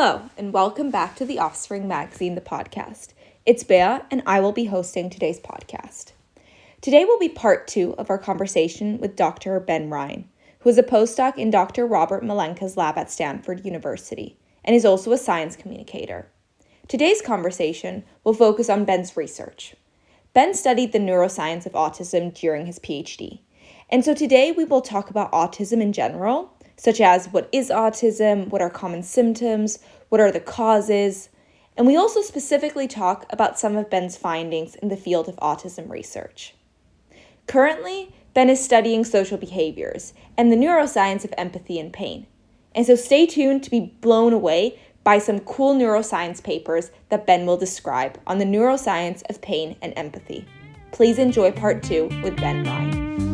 Hello, and welcome back to the Offspring Magazine, the podcast. It's Bea, and I will be hosting today's podcast. Today will be part two of our conversation with Dr. Ben Ryan, who is a postdoc in Dr. Robert Malenka's lab at Stanford University and is also a science communicator. Today's conversation will focus on Ben's research. Ben studied the neuroscience of autism during his PhD. And so today we will talk about autism in general, such as what is autism, what are common symptoms, what are the causes, and we also specifically talk about some of Ben's findings in the field of autism research. Currently, Ben is studying social behaviors and the neuroscience of empathy and pain. And so stay tuned to be blown away by some cool neuroscience papers that Ben will describe on the neuroscience of pain and empathy. Please enjoy part two with Ben Ryan.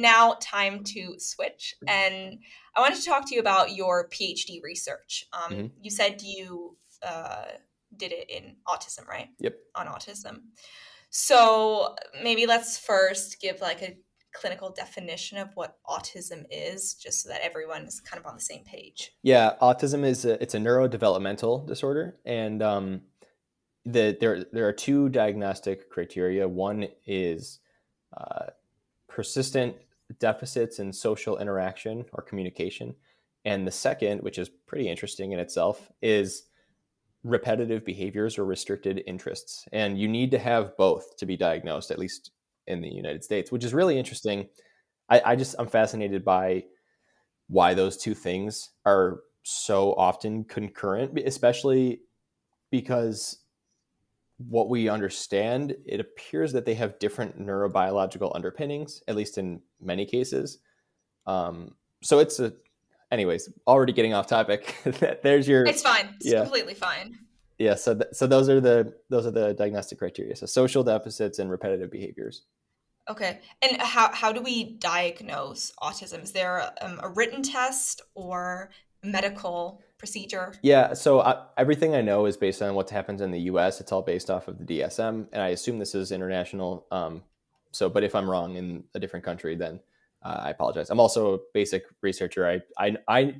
Now time to switch. And I wanted to talk to you about your PhD research. Um, mm-hmm. You said you uh, did it in autism, right? Yep. On autism. So maybe let's first give like a clinical definition of what autism is just so that everyone is kind of on the same page yeah autism is a, it's a neurodevelopmental disorder and um, the, there, there are two diagnostic criteria one is uh, persistent deficits in social interaction or communication. And the second, which is pretty interesting in itself, is repetitive behaviors or restricted interests. And you need to have both to be diagnosed, at least in the United States, which is really interesting. I, I just, I'm fascinated by why those two things are so often concurrent, especially because what we understand, it appears that they have different neurobiological underpinnings, at least in many cases. Um, so it's a, anyways, already getting off topic. There's your. It's fine. It's yeah. completely fine. Yeah. So th- so those are the those are the diagnostic criteria. So social deficits and repetitive behaviors. Okay. And how how do we diagnose autism? Is there a, um, a written test or medical procedure? Yeah, so I, everything I know is based on what happens in the U.S. It's all based off of the DSM, and I assume this is international. Um, so, but if I'm wrong in a different country, then uh, I apologize. I'm also a basic researcher. I, I, I,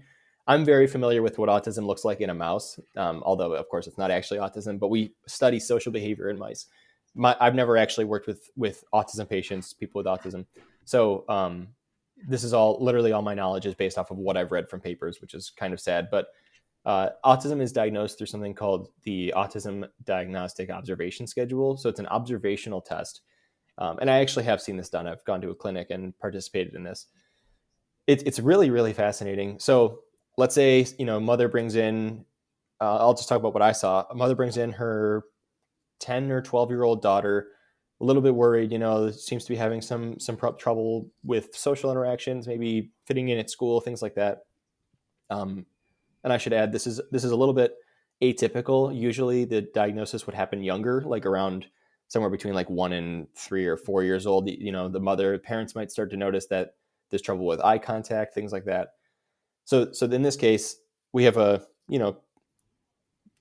I'm very familiar with what autism looks like in a mouse, um, although of course it's not actually autism. But we study social behavior in mice. My, I've never actually worked with with autism patients, people with autism. So um, this is all literally all my knowledge is based off of what I've read from papers, which is kind of sad. But uh, autism is diagnosed through something called the Autism Diagnostic Observation Schedule. So it's an observational test. Um, and I actually have seen this done. I've gone to a clinic and participated in this. It, it's really, really fascinating. So let's say, you know, mother brings in, uh, I'll just talk about what I saw. A mother brings in her 10 or 12 year old daughter, a little bit worried, you know, seems to be having some, some trouble with social interactions, maybe fitting in at school, things like that. Um, and I should add, this is this is a little bit atypical. Usually, the diagnosis would happen younger, like around somewhere between like one and three or four years old. You know, the mother, parents might start to notice that there's trouble with eye contact, things like that. So, so in this case, we have a you know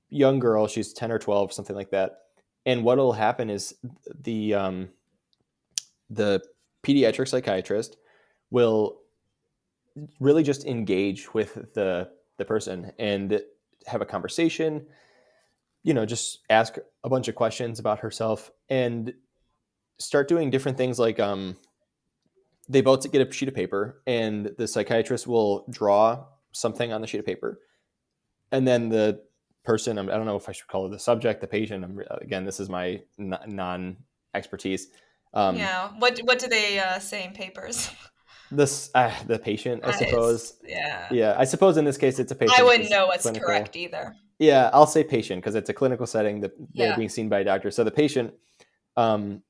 young girl. She's ten or twelve, something like that. And what will happen is the um, the pediatric psychiatrist will really just engage with the the person and have a conversation you know just ask a bunch of questions about herself and start doing different things like um they both get a sheet of paper and the psychiatrist will draw something on the sheet of paper. And then the person i don't know if i should call it the subject the patient I'm, again this is my non expertise um, yeah what what do they uh, say in papers? This uh, the patient i suppose. yeah. Yeah i suppose in this case it's a patient i wouldn't know what's clinical. correct either. Yeah i'll say patient because it's a clinical setting that they're being seen by a doctor. So the patient um,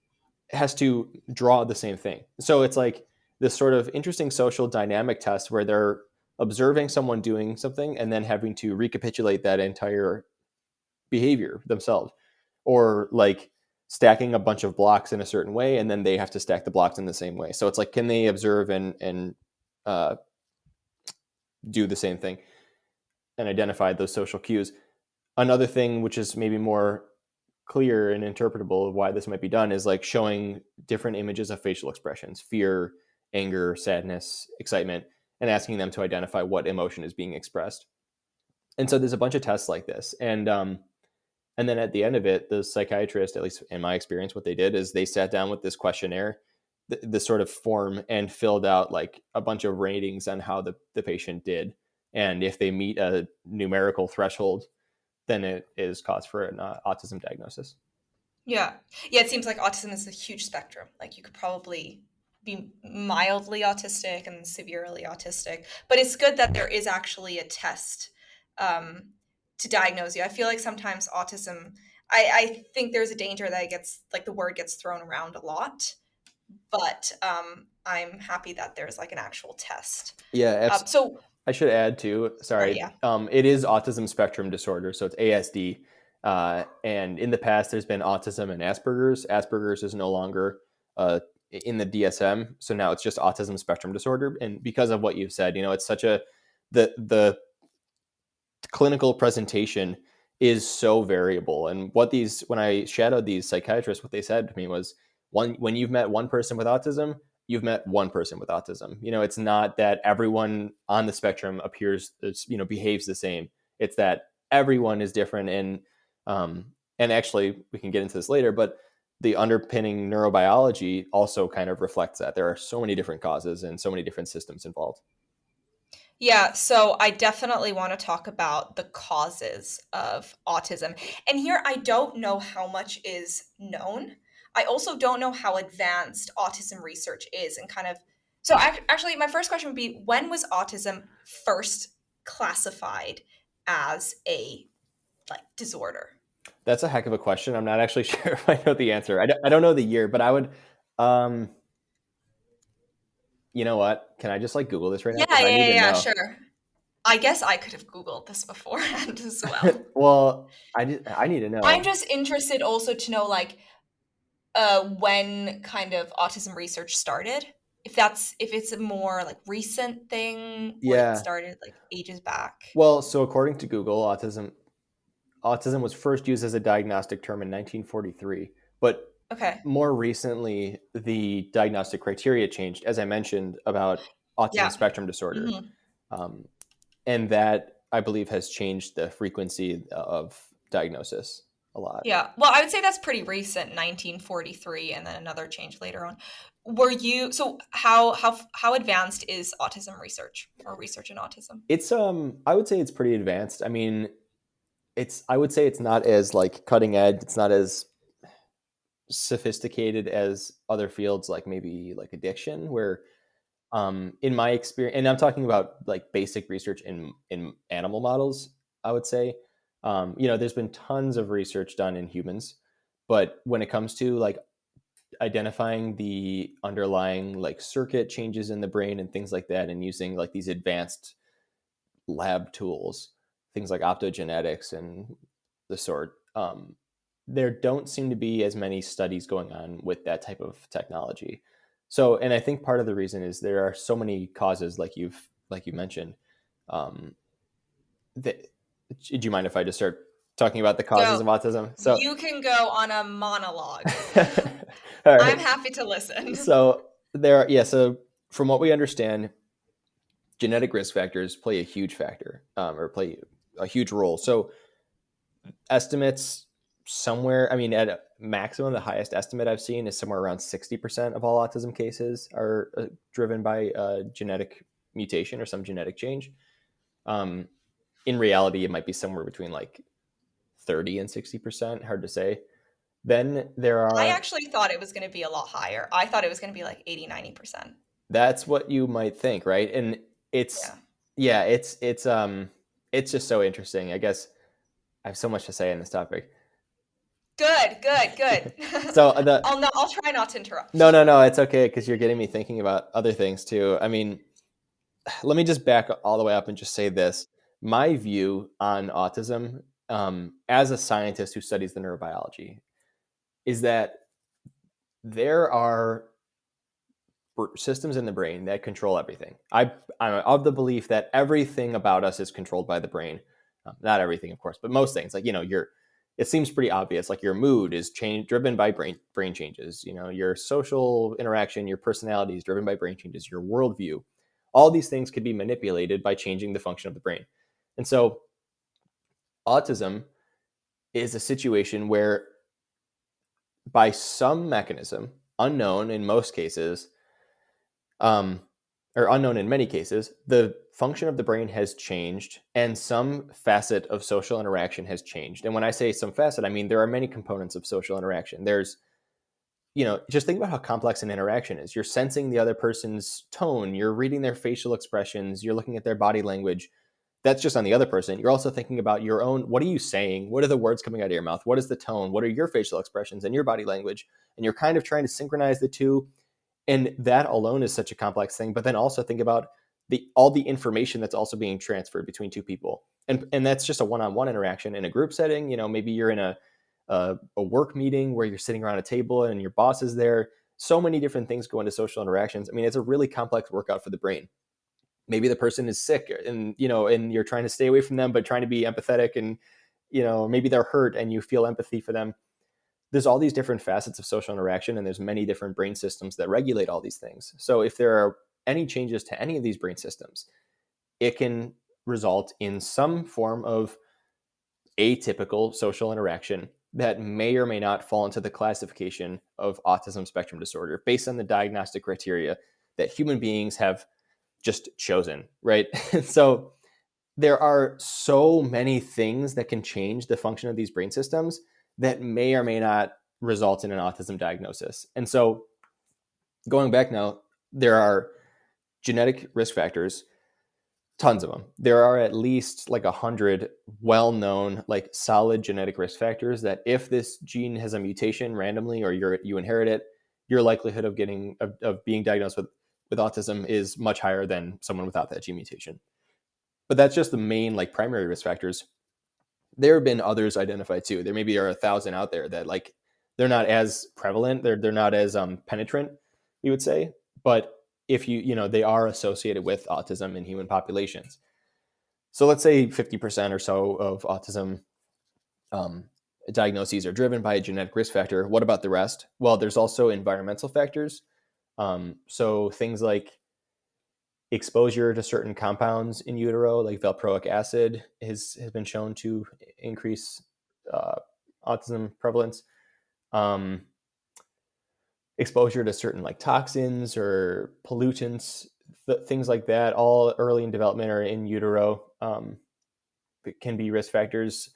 has to draw the same thing. So it's like this sort of interesting social dynamic test where they're observing someone doing something and then having to recapitulate that entire behavior themselves or like stacking a bunch of blocks in a certain way, and then they have to stack the blocks in the same way. So it's like, can they observe and and uh, do the same thing and identify those social cues? Another thing, which is maybe more clear and interpretable of why this might be done, is like showing different images of facial expressions: fear, anger, sadness, excitement, and asking them to identify what emotion is being expressed. And so there's a bunch of tests like this, and um, and then at the end of it, the psychiatrist, at least in my experience, what they did is they sat down with this questionnaire, th- this sort of form, and filled out like a bunch of ratings on how the, the patient did. And if they meet a numerical threshold, then it is cause for an uh, autism diagnosis. Yeah. Yeah. It seems like autism is a huge spectrum. Like you could probably be mildly autistic and severely autistic, but it's good that there is actually a test um, to diagnose you. I feel like sometimes autism, I, I think there's a danger that it gets like the word gets thrown around a lot, but um, I'm happy that there's like an actual test. Yeah. Um, so I should add too. Sorry. yeah. Um, it is autism spectrum disorder, so it's ASD. Uh, and in the past, there's been autism and Asperger's. Asperger's is no longer uh, in the DSM, so now it's just autism spectrum disorder. And because of what you've said, you know, it's such a the the clinical presentation is so variable. And what these, when I shadowed these psychiatrists, what they said to me was, one, when you've met one person with autism, you've met one person with autism. You know, it's not that everyone on the spectrum appears, you know, behaves the same. It's that everyone is different. And, um, and actually, we can get into this later, but the underpinning neurobiology also kind of reflects that. There are so many different causes and so many different systems involved. Yeah, so I definitely want to talk about the causes of autism. And here I don't know how much is known. I also don't know how advanced autism research is and kind of so actually my first question would be when was autism first classified as a like disorder? That's a heck of a question. I'm not actually sure if I know the answer. I don't, I don't know the year, but I would um you know what? Can I just like Google this right yeah, now? Yeah, yeah, yeah, sure. I guess I could have Googled this beforehand as well. well, I did, I need to know. I'm just interested also to know like uh when kind of autism research started. If that's if it's a more like recent thing yeah. it started like ages back. Well, so according to Google, autism autism was first used as a diagnostic term in 1943, but Okay. More recently, the diagnostic criteria changed, as I mentioned about autism yeah. spectrum disorder, mm-hmm. um, and that I believe has changed the frequency of diagnosis a lot. Yeah. Well, I would say that's pretty recent, 1943, and then another change later on. Were you so how how how advanced is autism research or research in autism? It's um I would say it's pretty advanced. I mean, it's I would say it's not as like cutting edge. It's not as sophisticated as other fields like maybe like addiction where um in my experience and i'm talking about like basic research in in animal models i would say um you know there's been tons of research done in humans but when it comes to like identifying the underlying like circuit changes in the brain and things like that and using like these advanced lab tools things like optogenetics and the sort um there don't seem to be as many studies going on with that type of technology. So, and I think part of the reason is there are so many causes, like you've like you mentioned. Um, that, do you mind if I just start talking about the causes of autism? So you can go on a monologue. I'm happy to listen. So there, are, yeah. So from what we understand, genetic risk factors play a huge factor, um, or play a huge role. So estimates somewhere, I mean, at a maximum, the highest estimate I've seen is somewhere around 60% of all autism cases are uh, driven by a genetic mutation or some genetic change. Um, in reality, it might be somewhere between like 30 and 60%, hard to say. Then there are. I actually thought it was going to be a lot higher. I thought it was going to be like 80, 90%. That's what you might think, right? And it's, yeah. yeah, it's, it's, um, it's just so interesting. I guess I have so much to say on this topic. Good, good, good. so the, I'll not, I'll try not to interrupt. No, no, no, it's okay because you're getting me thinking about other things too. I mean, let me just back all the way up and just say this: my view on autism, um, as a scientist who studies the neurobiology, is that there are systems in the brain that control everything. I, I'm of the belief that everything about us is controlled by the brain. Um, not everything, of course, but most things. Like you know, your it seems pretty obvious. Like your mood is change driven by brain brain changes. You know, your social interaction, your personality is driven by brain changes. Your worldview, all these things could be manipulated by changing the function of the brain. And so, autism is a situation where, by some mechanism unknown in most cases, um, or unknown in many cases, the function of the brain has changed and some facet of social interaction has changed. And when I say some facet, I mean there are many components of social interaction. There's, you know, just think about how complex an interaction is. You're sensing the other person's tone, you're reading their facial expressions, you're looking at their body language. That's just on the other person. You're also thinking about your own what are you saying? What are the words coming out of your mouth? What is the tone? What are your facial expressions and your body language? And you're kind of trying to synchronize the two and that alone is such a complex thing but then also think about the all the information that's also being transferred between two people. And and that's just a one-on-one interaction in a group setting you know maybe you're in a a, a work meeting where you're sitting around a table and your boss is there. So many different things go into social interactions. I mean it's a really complex workout for the brain. Maybe the person is sick and you know and you're trying to stay away from them but trying to be empathetic and you know maybe they're hurt and you feel empathy for them there's all these different facets of social interaction and there's many different brain systems that regulate all these things. So if there are any changes to any of these brain systems it can result in some form of atypical social interaction that may or may not fall into the classification of autism spectrum disorder based on the diagnostic criteria that human beings have just chosen right? So there are so many things that can change the function of these brain systems that may or may not result in an autism diagnosis. And so, going back now, there are genetic risk factors, tons of them. There are at least like a hundred well-known, like solid genetic risk factors that if this gene has a mutation randomly or you you inherit it, your likelihood of getting of, of being diagnosed with with autism is much higher than someone without that gene mutation. But that's just the main like primary risk factors there have been others identified too. There maybe are a thousand out there that like they're not as prevalent. They're they're not as um, penetrant, you would say. But if you you know they are associated with autism in human populations. So let's say 50% or so of autism um, diagnoses are driven by a genetic risk factor. What about the rest? Well, there's also environmental factors. Um, so things like exposure to certain compounds in utero, like valproic acid, has has been shown to increase uh, autism prevalence. Um, exposure to certain like toxins or pollutants, th- things like that, all early in development or in utero, um, can be risk factors.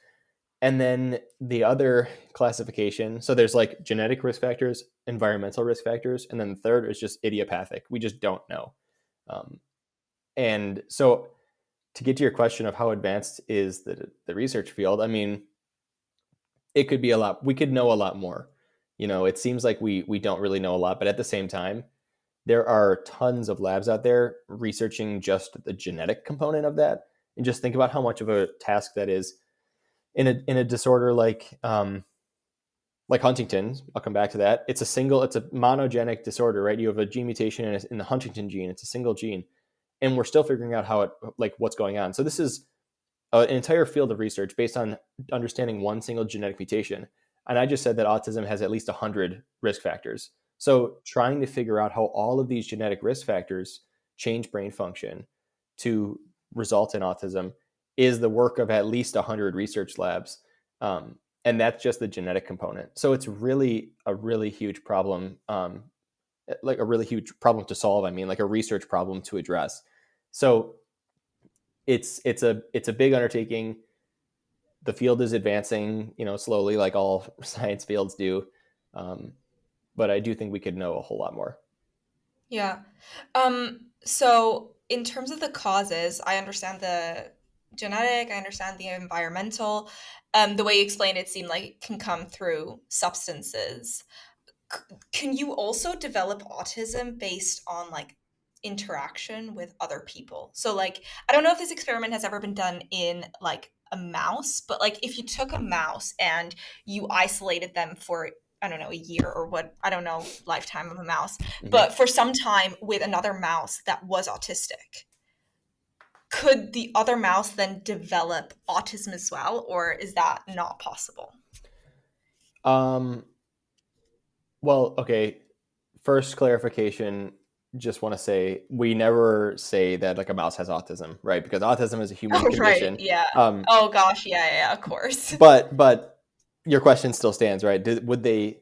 And then the other classification, so there's like genetic risk factors, environmental risk factors, and then the third is just idiopathic. We just don't know. Um, and so, to get to your question of how advanced is the the research field, I mean, it could be a lot. We could know a lot more. You know, it seems like we we don't really know a lot, but at the same time, there are tons of labs out there researching just the genetic component of that. And just think about how much of a task that is in a in a disorder like um, like Huntington's, I'll come back to that. It's a single, it's a monogenic disorder, right? You have a gene mutation in, a, in the Huntington gene. It's a single gene, and we're still figuring out how it, like, what's going on. So this is an entire field of research based on understanding one single genetic mutation. And I just said that autism has at least 100 risk factors. So trying to figure out how all of these genetic risk factors change brain function to result in autism is the work of at least 100 research labs. Um, and that's just the genetic component. So it's really a really huge problem, um, eh, like a really huge problem to solve. I mean, like a research problem to address. So it's it's a it's a big undertaking. The field is advancing, you know, slowly, like all science fields do. Um, but I do think we could know a whole lot more. Yeah. Um, so in terms of the causes, I understand the genetic, I understand the environmental. Um, the way you explained it seemed like it can come through substances. C- can you also develop autism based on like interaction with other people? So like I don't know if this experiment has ever been done in like a mouse, but like if you took a mouse and you isolated them for I don't know, a year or what, I don't know, lifetime of a mouse, mm-hmm. but for some time with another mouse that was autistic. Could the other mouse then develop autism as well, or is that not possible? Um, well, okay. First clarification just want to say we never say that like a mouse has autism, right? Because autism is a human oh, condition. Right, yeah. Um, oh gosh, yeah, yeah, of course. but but your question still stands, right? Did, would they?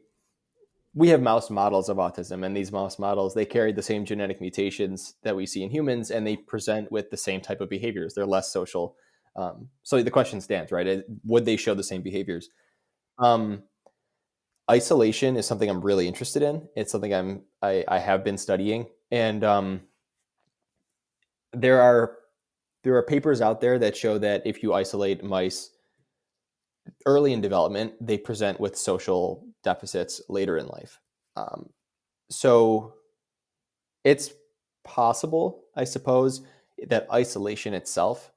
We have mouse models of autism, and these mouse models they carry the same genetic mutations that we see in humans, and they present with the same type of behaviors. They're less social. Um, so the question stands, right? Would they show the same behaviors? Um, isolation is something I'm really interested in. It's something I'm I, I have been studying, and um, there are there are papers out there that show that if you isolate mice early in development, they present with social deficits later in life. Um, so it's possible, I suppose, that isolation itself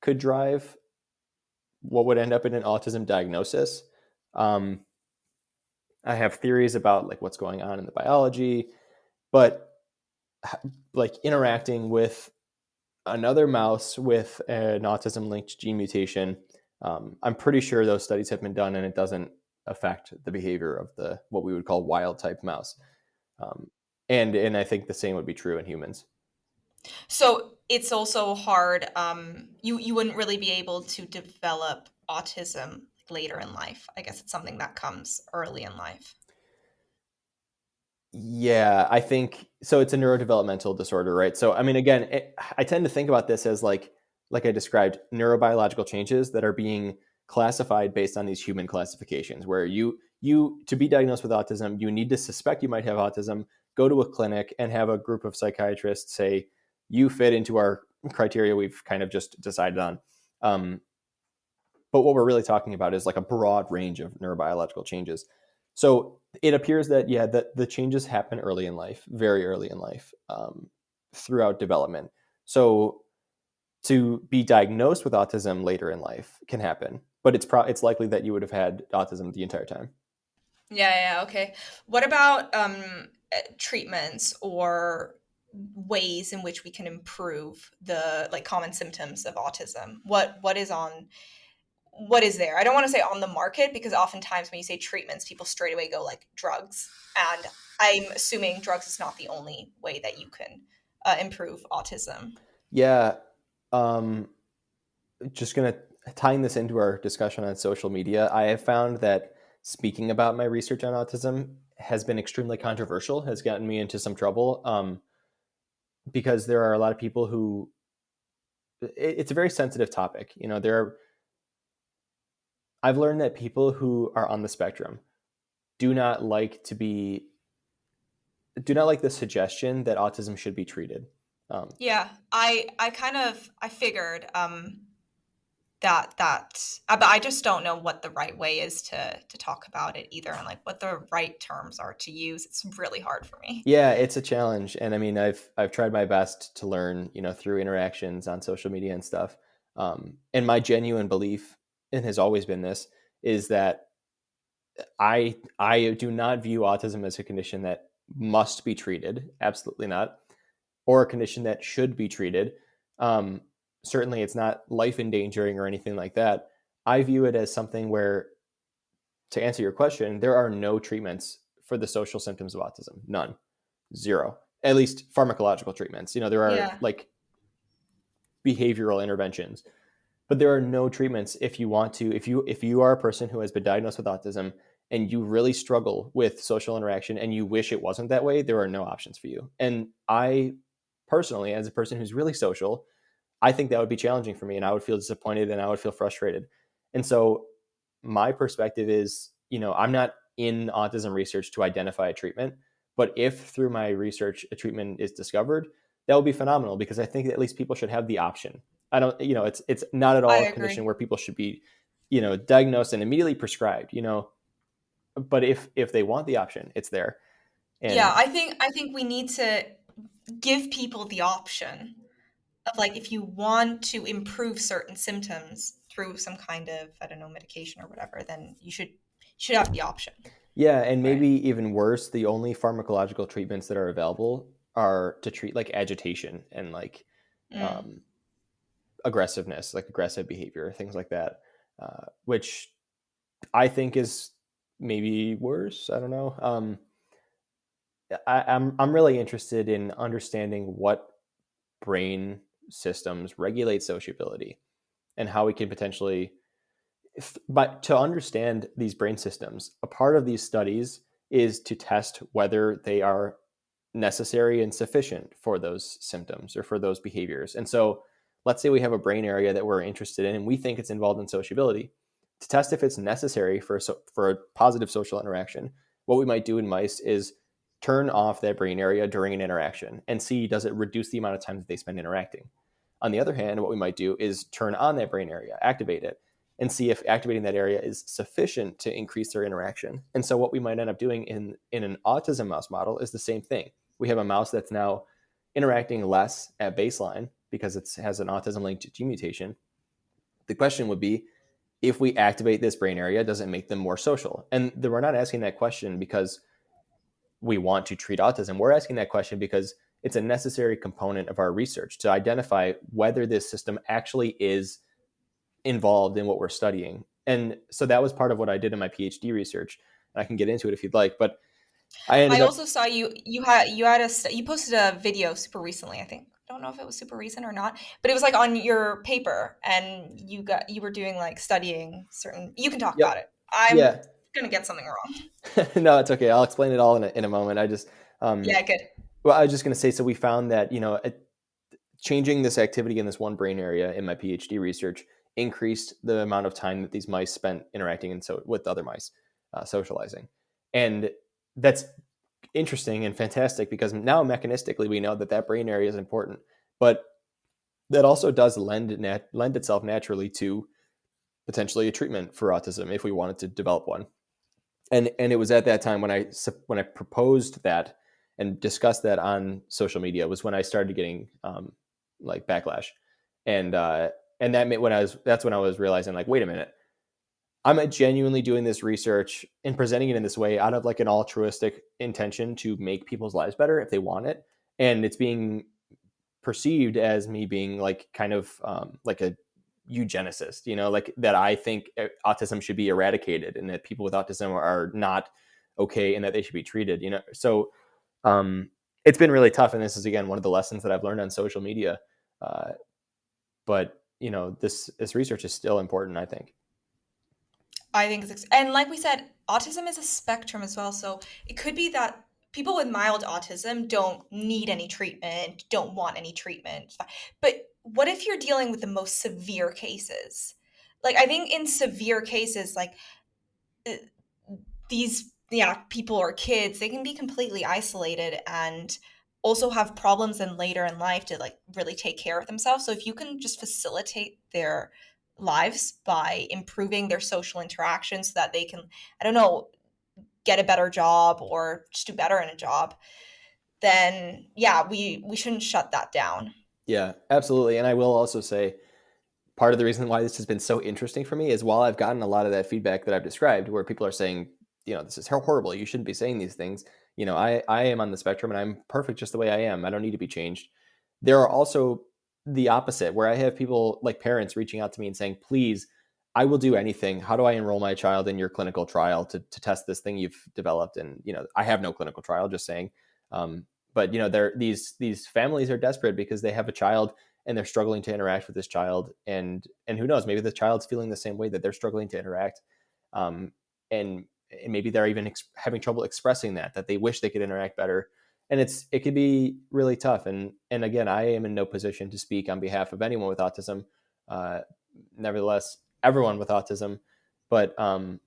could drive what would end up in an autism diagnosis. Um, I have theories about like what's going on in the biology, but like interacting with another mouse with an autism linked gene mutation, um, I'm pretty sure those studies have been done and it doesn't affect the behavior of the what we would call wild type mouse. Um, and and I think the same would be true in humans. So it's also hard. Um, you you wouldn't really be able to develop autism later in life. I guess it's something that comes early in life. Yeah, I think so. It's a neurodevelopmental disorder, right? So, I mean, again, it, I tend to think about this as like, like I described, neurobiological changes that are being classified based on these human classifications, where you you to be diagnosed with autism, you need to suspect you might have autism, go to a clinic, and have a group of psychiatrists say you fit into our criteria we've kind of just decided on. Um, but what we're really talking about is like a broad range of neurobiological changes. So it appears that yeah, that the changes happen early in life, very early in life, um, throughout development. So to be diagnosed with autism later in life can happen, but it's pro- it's likely that you would have had autism the entire time. Yeah, yeah, okay. What about um, eh, treatments or ways in which we can improve the like common symptoms of autism? What what is on what is there? I don't want to say on the market because oftentimes when you say treatments, people straight away go like drugs. And I'm assuming drugs is not the only way that you can uh, improve autism. Yeah. Um, just going to tying this into our discussion on social media, I have found that speaking about my research on autism has been extremely controversial, has gotten me into some trouble um, because there are a lot of people who it, it's a very sensitive topic. You know, there are I've learned that people who are on the spectrum do not like to be do not like the suggestion that autism should be treated. Um, yeah, I I kind of I figured um, that that uh, but I just don't know what the right way is to to talk about it either, and like what the right terms are to use. It's really hard for me. Yeah, it's a challenge, and I mean I've I've tried my best to learn, you know, through interactions on social media and stuff. Um, and my genuine belief and has always been this is that I I do not view autism as a condition that must be treated, absolutely not, or a condition that should be treated. Um, certainly, it's not life endangering or anything like that. I view it as something where, to answer your question, there are no treatments for the social symptoms of autism. None, zero. At least pharmacological treatments. You know, there are yeah. like behavioral interventions but there are no treatments if you want to if you if you are a person who has been diagnosed with autism and you really struggle with social interaction and you wish it wasn't that way there are no options for you and i personally as a person who's really social i think that would be challenging for me and i would feel disappointed and i would feel frustrated and so my perspective is you know i'm not in autism research to identify a treatment but if through my research a treatment is discovered that would be phenomenal because i think at least people should have the option I don't, you know, it's it's not at all a condition where people should be, you know, diagnosed and immediately prescribed. You know, but if if they want the option, it's there. And yeah, I think I think we need to give people the option of like if you want to improve certain symptoms through some kind of I don't know medication or whatever, then you should should have the option. Yeah, and maybe right. even worse, the only pharmacological treatments that are available are to treat like agitation and like mm. um, aggressiveness, like aggressive behavior, things like that, uh, which I think is maybe worse. I don't know. Um, I, I'm I'm really interested in understanding what brain systems regulate sociability and how we can potentially if, but to understand these brain systems a part of these studies is to test whether they are necessary and sufficient for those symptoms or for those behaviors. And so let's say we have a brain area that we're interested in and we think it's involved in sociability. To test if it's necessary for a, for a positive social interaction what we might do in mice is turn off that brain area during an interaction and see does it reduce the amount of time that they spend interacting. On the other hand, what we might do is turn on that brain area, activate it, and see if activating that area is sufficient to increase their interaction. And so what we might end up doing in, in an autism mouse model is the same thing. We have a mouse that's now interacting less at baseline because it has an autism linked gene mutation. The question would be if we activate this brain area, does it make them more social? And we're not asking that question because we want to treat autism. We're asking that question because it's a necessary component of our research to identify whether this system actually is involved in what we're studying. And so that was part of what I did in my PhD research. And I can get into it if you'd like, but I, I also up- saw you you had you had a you posted a video super recently, I think. I don't know if it was super recent or not, but it was like on your paper and you got you were doing like studying certain you can talk yep. about it. I'm yeah gonna get something wrong. no, it's okay. I'll explain it all in a, in a moment. I just um, yeah, good. Well, I was just gonna say. So we found that you know, changing this activity in this one brain area in my PhD research increased the amount of time that these mice spent interacting and so with other mice, uh, socializing, and that's interesting and fantastic because now mechanistically we know that that brain area is important, but that also does lend nat- lend itself naturally to potentially a treatment for autism if we wanted to develop one and and it was at that time when I when I proposed that and discussed that on social media was when I started getting um, like backlash, and uh, and that when I was that's when I was realizing like wait a minute, I'm genuinely doing this research and presenting it in this way out of like an altruistic intention to make people's lives better if they want it, and it's being perceived as me being like kind of um, like a eugenicist, you know, like that I think uh, autism should be eradicated and that people with autism are not okay and that they should be treated, you know. So um, it's been really tough. And this is, again, one of the lessons that I've learned on social media. Uh, but, you know, this, this research is still important, I think. I think it's, and like we said, autism is a spectrum as well. So it could be that people with mild autism don't need any treatment, don't want any treatment. But what if you're dealing with the most severe cases? Like I think in severe cases like uh, these yeah, people or kids, they can be completely isolated and also have problems in later in life to like really take care of themselves. So if you can just facilitate their lives by improving their social interactions so that they can I don't know, get a better job or just do better in a job, then yeah, we we shouldn't shut that down. Yeah, absolutely. And I will also say part of the reason why this has been so interesting for me is while I've gotten a lot of that feedback that I've described where people are saying, you know, this is horrible, you shouldn't be saying these things. You know, I I am on the spectrum and I'm perfect just the way I am. I don't need to be changed. There are also the opposite where I have people like parents reaching out to me and saying, "Please, I will do anything. How do I enroll my child in your clinical trial to to test this thing you've developed?" And you know, I have no clinical trial, just saying. Um, but you know they're these these families are desperate because they have a child and they're struggling to interact with this child and and who knows maybe the child's feeling the same way that they're struggling to interact um, and, and maybe they're even having trouble expressing that that they wish they could interact better. And it's it could be really tough. And and again i am in no position to speak on behalf of anyone with autism uh, nevertheless everyone with autism. But um,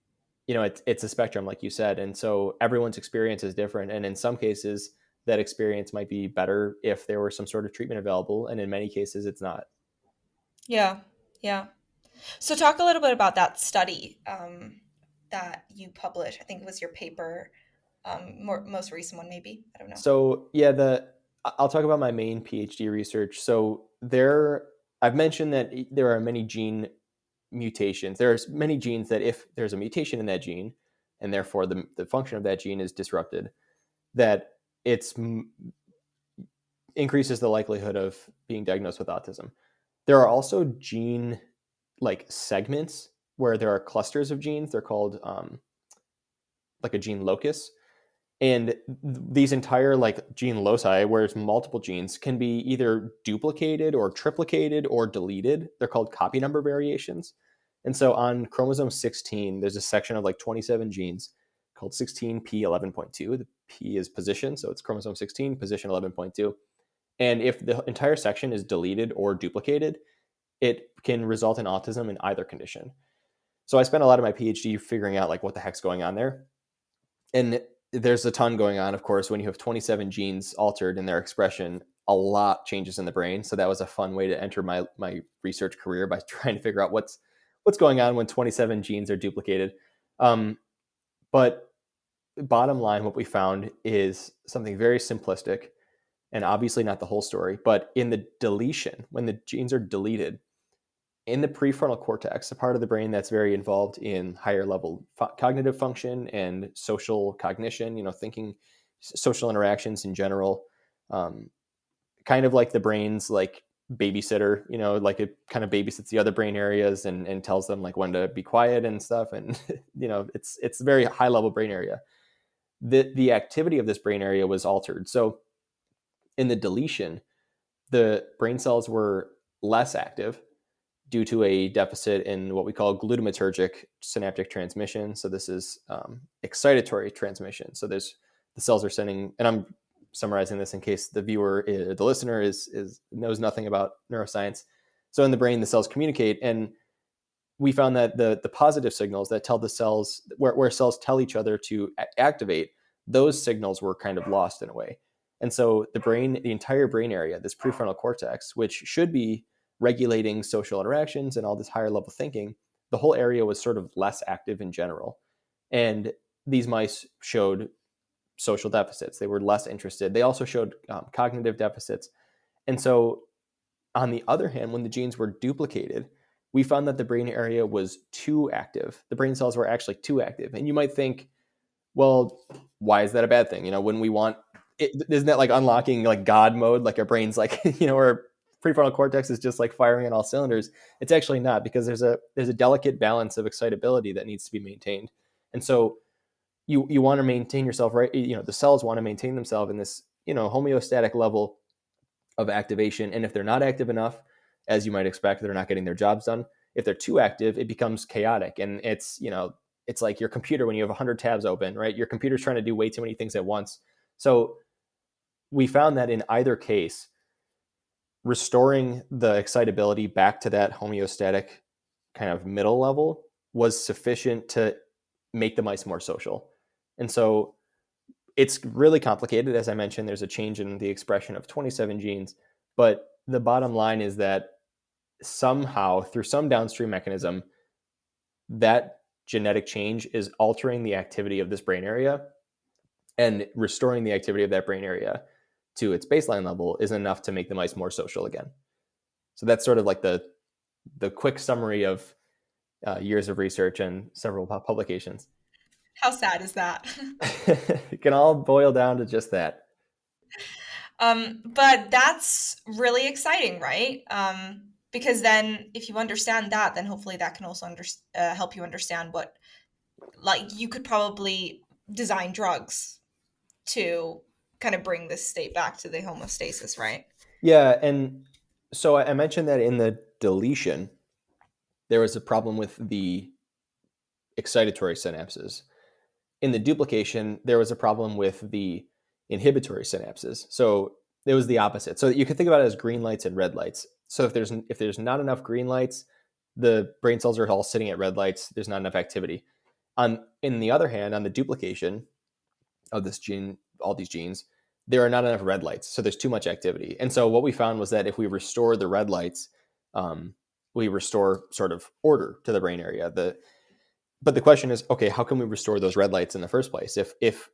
you know it's, it's a spectrum like you said. And so everyone's experience is different. And in some cases that experience might be better if there were some sort of treatment available and in many cases it's not. Yeah yeah. So talk a little bit about that study um, that you published i think it was your paper um, more, most recent one maybe i don't know. So yeah the i'll talk about my main phd research. So there i've mentioned that there are many gene mutations. There's many genes that if there's a mutation in that gene and therefore the, the function of that gene is disrupted, that it's increases the likelihood of being diagnosed with autism. There are also gene like segments where there are clusters of genes. They're called um, like a gene locus. And these entire like gene loci, where it's multiple genes, can be either duplicated or triplicated or deleted. They're called copy number variations. And so on chromosome 16, there's a section of like 27 genes called 16p11.2. The p is position, so it's chromosome 16, position 11.2. And if the entire section is deleted or duplicated, it can result in autism in either condition. So I spent a lot of my PhD figuring out like what the heck's going on there. And there's a ton going on, of course, when you have 27 genes altered in their expression, a lot changes in the brain. So that was a fun way to enter my my research career by trying to figure out what's what's going on when 27 genes are duplicated. Um, but bottom line, what we found is something very simplistic and obviously not the whole story, but in the deletion, when the genes are deleted, in the prefrontal cortex, a part of the brain that's very involved in higher level fo- cognitive function and social cognition, you know, thinking, social interactions in general, um, kind of like the brain's like babysitter, you know, like it kind of babysits the other brain areas and, and tells them like when to be quiet and stuff. And, you know, it's, it's a very high level brain area. The, the activity of this brain area was altered. So in the deletion, the brain cells were less active due to a deficit in what we call glutamatergic synaptic transmission. So this is um, excitatory transmission. So there's the cells are sending, and I'm summarizing this in case the viewer, uh, the listener, is is knows nothing about neuroscience. So in the brain, the cells communicate, and we found that the the positive signals that tell the cells where, where cells tell each other to activate, those signals were kind of lost in a way. And so the brain, the entire brain area, this prefrontal cortex, which should be regulating social interactions and all this higher level thinking, the whole area was sort of less active in general. And these mice showed social deficits. They were less interested. They also showed um, cognitive deficits. And so, on the other hand, when the genes were duplicated, we found that the brain area was too active. The brain cells were actually too active. And you might think, well, why is that a bad thing? You know, when we want is isn't that like unlocking like God mode? Like our brains, like you know, our prefrontal cortex is just like firing on all cylinders. It's actually not because there's a there's a delicate balance of excitability that needs to be maintained, and so you you want to maintain yourself right. You know, the cells want to maintain themselves in this you know homeostatic level of activation, and if they're not active enough, as you might expect, they're not getting their jobs done. If they're too active, it becomes chaotic, and it's you know it's like your computer when you have 100 tabs open, right? Your computer's trying to do way too many things at once. So we found that in either case, restoring the excitability back to that homeostatic kind of middle level was sufficient to make the mice more social. And so it's really complicated. As I mentioned, there's a change in the expression of 27 genes. But the bottom line is that somehow, through some downstream mechanism, that genetic change is altering the activity of this brain area and restoring the activity of that brain area to its baseline level isn't enough to make the mice more social again. So that's sort of like the the quick summary of uh, years of research and several publications. How sad is that? it can all boil down to just that. Um, but that's really exciting, right? Um, because then, if you understand that, then hopefully that can also under, uh, help you understand what, like, you could probably design drugs to kind of bring this state back to the homeostasis, right? Yeah, and so I mentioned that in the deletion, there was a problem with the excitatory synapses. In the duplication, there was a problem with the inhibitory synapses. So it was the opposite. So you can think about it as green lights and red lights. So if there's if there's not enough green lights, the brain cells are all sitting at red lights. There's not enough activity. On in the other hand, on the duplication of this gene all these genes, there are not enough red lights. So there's too much activity. And so what we found was that if we restore the red lights, um, we restore sort of order to the brain area. The but the question is, okay, how can we restore those red lights in the first place? If if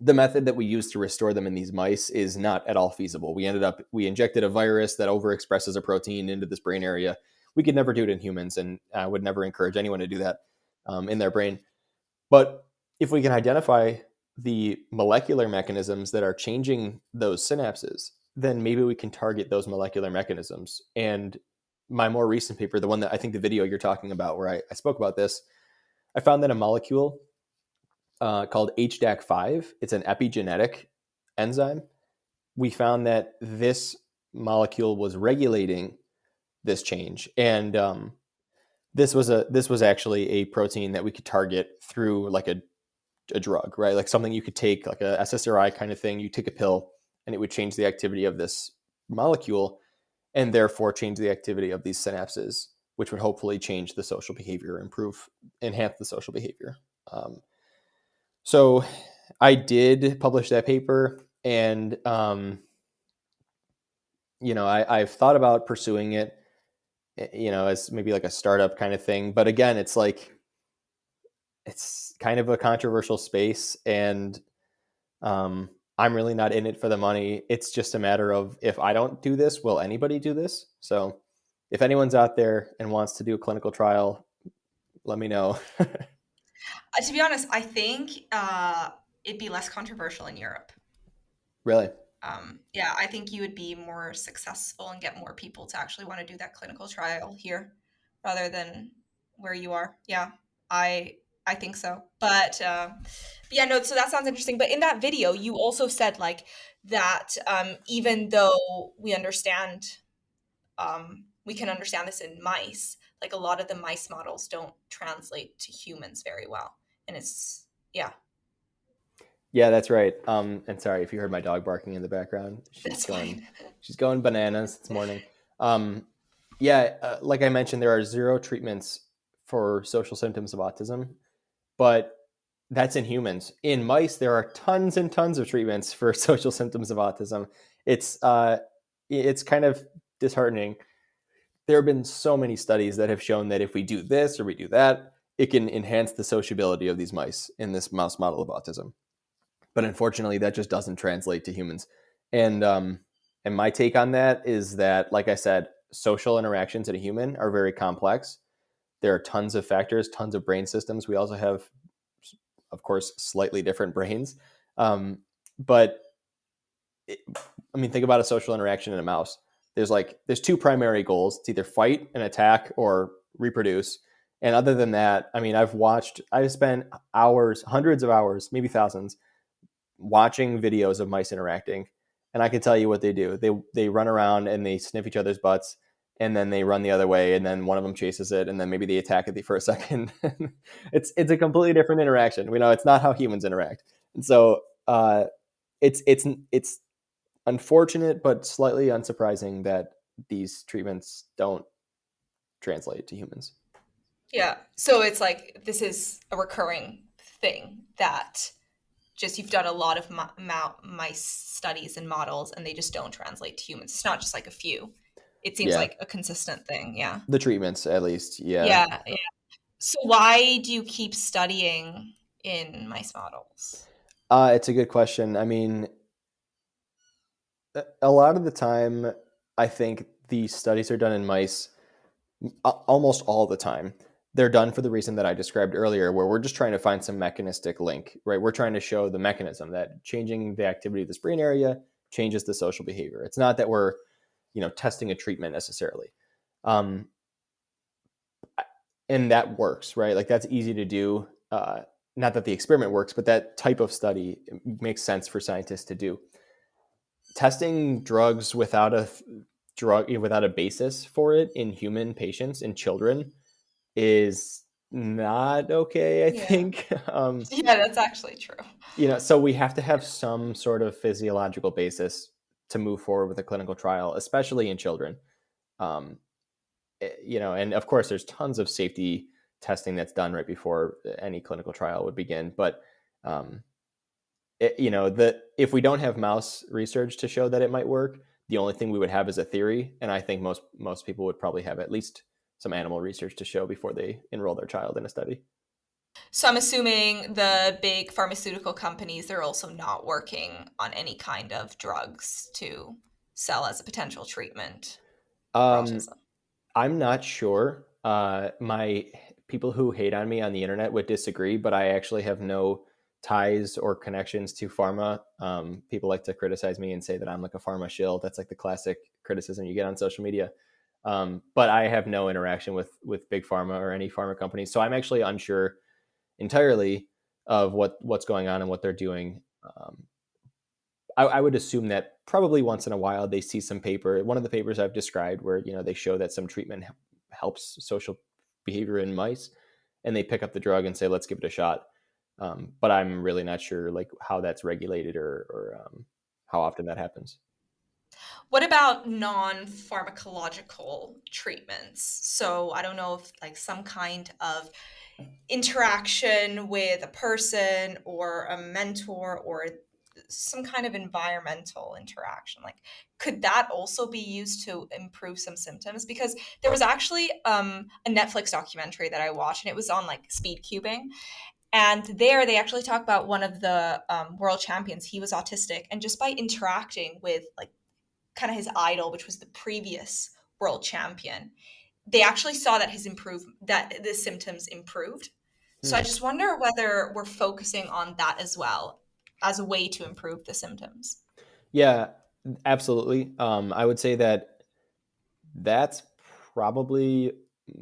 the method that we use to restore them in these mice is not at all feasible. We ended up we injected a virus that overexpresses a protein into this brain area. We could never do it in humans, and I would never encourage anyone to do that um, in their brain. But if we can identify the molecular mechanisms that are changing those synapses, then maybe we can target those molecular mechanisms. And my more recent paper, the one that I think the video you're talking about, where I, I spoke about this, I found that a molecule uh, called HDAC5, it's an epigenetic enzyme. We found that this molecule was regulating this change, and um, this was a this was actually a protein that we could target through like a a drug, right? Like something you could take, like a SSRI kind of thing. You take a pill, and it would change the activity of this molecule, and therefore change the activity of these synapses, which would hopefully change the social behavior, improve, enhance the social behavior. Um, so, I did publish that paper, and um, you know, I, I've thought about pursuing it, eh, you know, as maybe like a startup kind of thing. But again, it's like it's kind of a controversial space and um, i'm really not in it for the money it's just a matter of if i don't do this will anybody do this so if anyone's out there and wants to do a clinical trial let me know uh, to be honest i think uh, it'd be less controversial in europe really um, yeah i think you would be more successful and get more people to actually want to do that clinical trial here rather than where you are yeah i I think so. But uh, yeah, no, so that sounds interesting. But in that video, you also said like that um, even though we understand, um, we can understand this in mice, like a lot of the mice models don't translate to humans very well. And it's, yeah. Yeah, that's right. Um, and sorry if you heard my dog barking in the background. She's that's going, fine. she's going bananas this morning. Um, yeah, uh, like I mentioned, there are zero treatments for social symptoms of autism but that's in humans. In mice, there are tons and tons of treatments for social symptoms of autism. It's uh, it's kind of disheartening. There have been so many studies that have shown that if we do this or we do that, it can enhance the sociability of these mice in this mouse model of autism. But unfortunately, that just doesn't translate to humans. And um, and my take on that is that, like I said, social interactions in a human are very complex there are tons of factors, tons of brain systems. We also have, of course, slightly different brains. Um, but it, I mean, think about a social interaction in a mouse. There's like there's two primary goals: it's either fight and attack or reproduce. And other than that, I mean, I've watched, I've spent hours, hundreds of hours, maybe thousands, watching videos of mice interacting, and I can tell you what they do. They they run around and they sniff each other's butts and then they run the other way and then one of them chases it and then maybe they attack it for a second. It's it's a completely different interaction. We know it's not how humans interact. And so uh, it's it's it's unfortunate but slightly unsurprising that these treatments don't translate to humans yeah so it's like this is a recurring thing that just you've done a lot of mice studies and models and they just don't translate to humans it's not just like a few it seems yeah. like a consistent thing. Yeah. The treatments, at least. Yeah. Yeah. Yeah. So why do you keep studying in mice models? Uh, it's a good question. I mean, a lot of the time, I think these studies are done in mice almost all the time. They're done for the reason that I described earlier, where we're just trying to find some mechanistic link, right? We're trying to show the mechanism that changing the activity of this brain area changes the social behavior. It's not that we're you know testing a treatment necessarily um, and that works right like that's easy to do uh, not that the experiment works but that type of study makes sense for scientists to do testing drugs without a drug without a basis for it in human patients in children is not okay i yeah. think um, yeah that's actually true you know so we have to have some sort of physiological basis to move forward with a clinical trial, especially in children. Um, eh, you know, and of course, there's tons of safety testing that's done right before any clinical trial would begin. But um, it, you know, the if we don't have mouse research to show that it might work, the only thing we would have is a theory, and I think most most people would probably have at least some animal research to show before they enroll their child in a study. So I'm assuming the big pharmaceutical companies they're also not working on any kind of drugs to sell as a potential treatment. Um, I'm not sure. Uh, my people who hate on me on the internet would disagree, but I actually have no ties or connections to pharma. Um, people like to criticize me and say that I'm like a pharma shill. That's like the classic criticism you get on social media. Um, but I have no interaction with with big pharma or any pharma companies, so I'm actually unsure entirely of what what's going on and what they're doing. Um, I, I, would assume that probably once in a while they see some paper. One of the papers I've described where you know they show that some treatment helps social behavior in mice, and they pick up the drug and say, "Let's give it a shot." Um, but I'm really not sure like how that's regulated or, or um, how often that happens. What about non-pharmacological treatments? So I don't know if like some kind of interaction with a person or a mentor or some kind of environmental interaction like could that also be used to improve some symptoms because there was actually um, a netflix documentary that i watched and it was on like speed cubing and there they actually talk about one of the um, world champions. He was autistic. And just by interacting with like kind of his idol which was the previous world champion they actually saw that his improve that the symptoms improved. So i hmm. just wonder whether we're focusing on that as well as a way to improve the symptoms. Yeah absolutely. Um, i would say that that's probably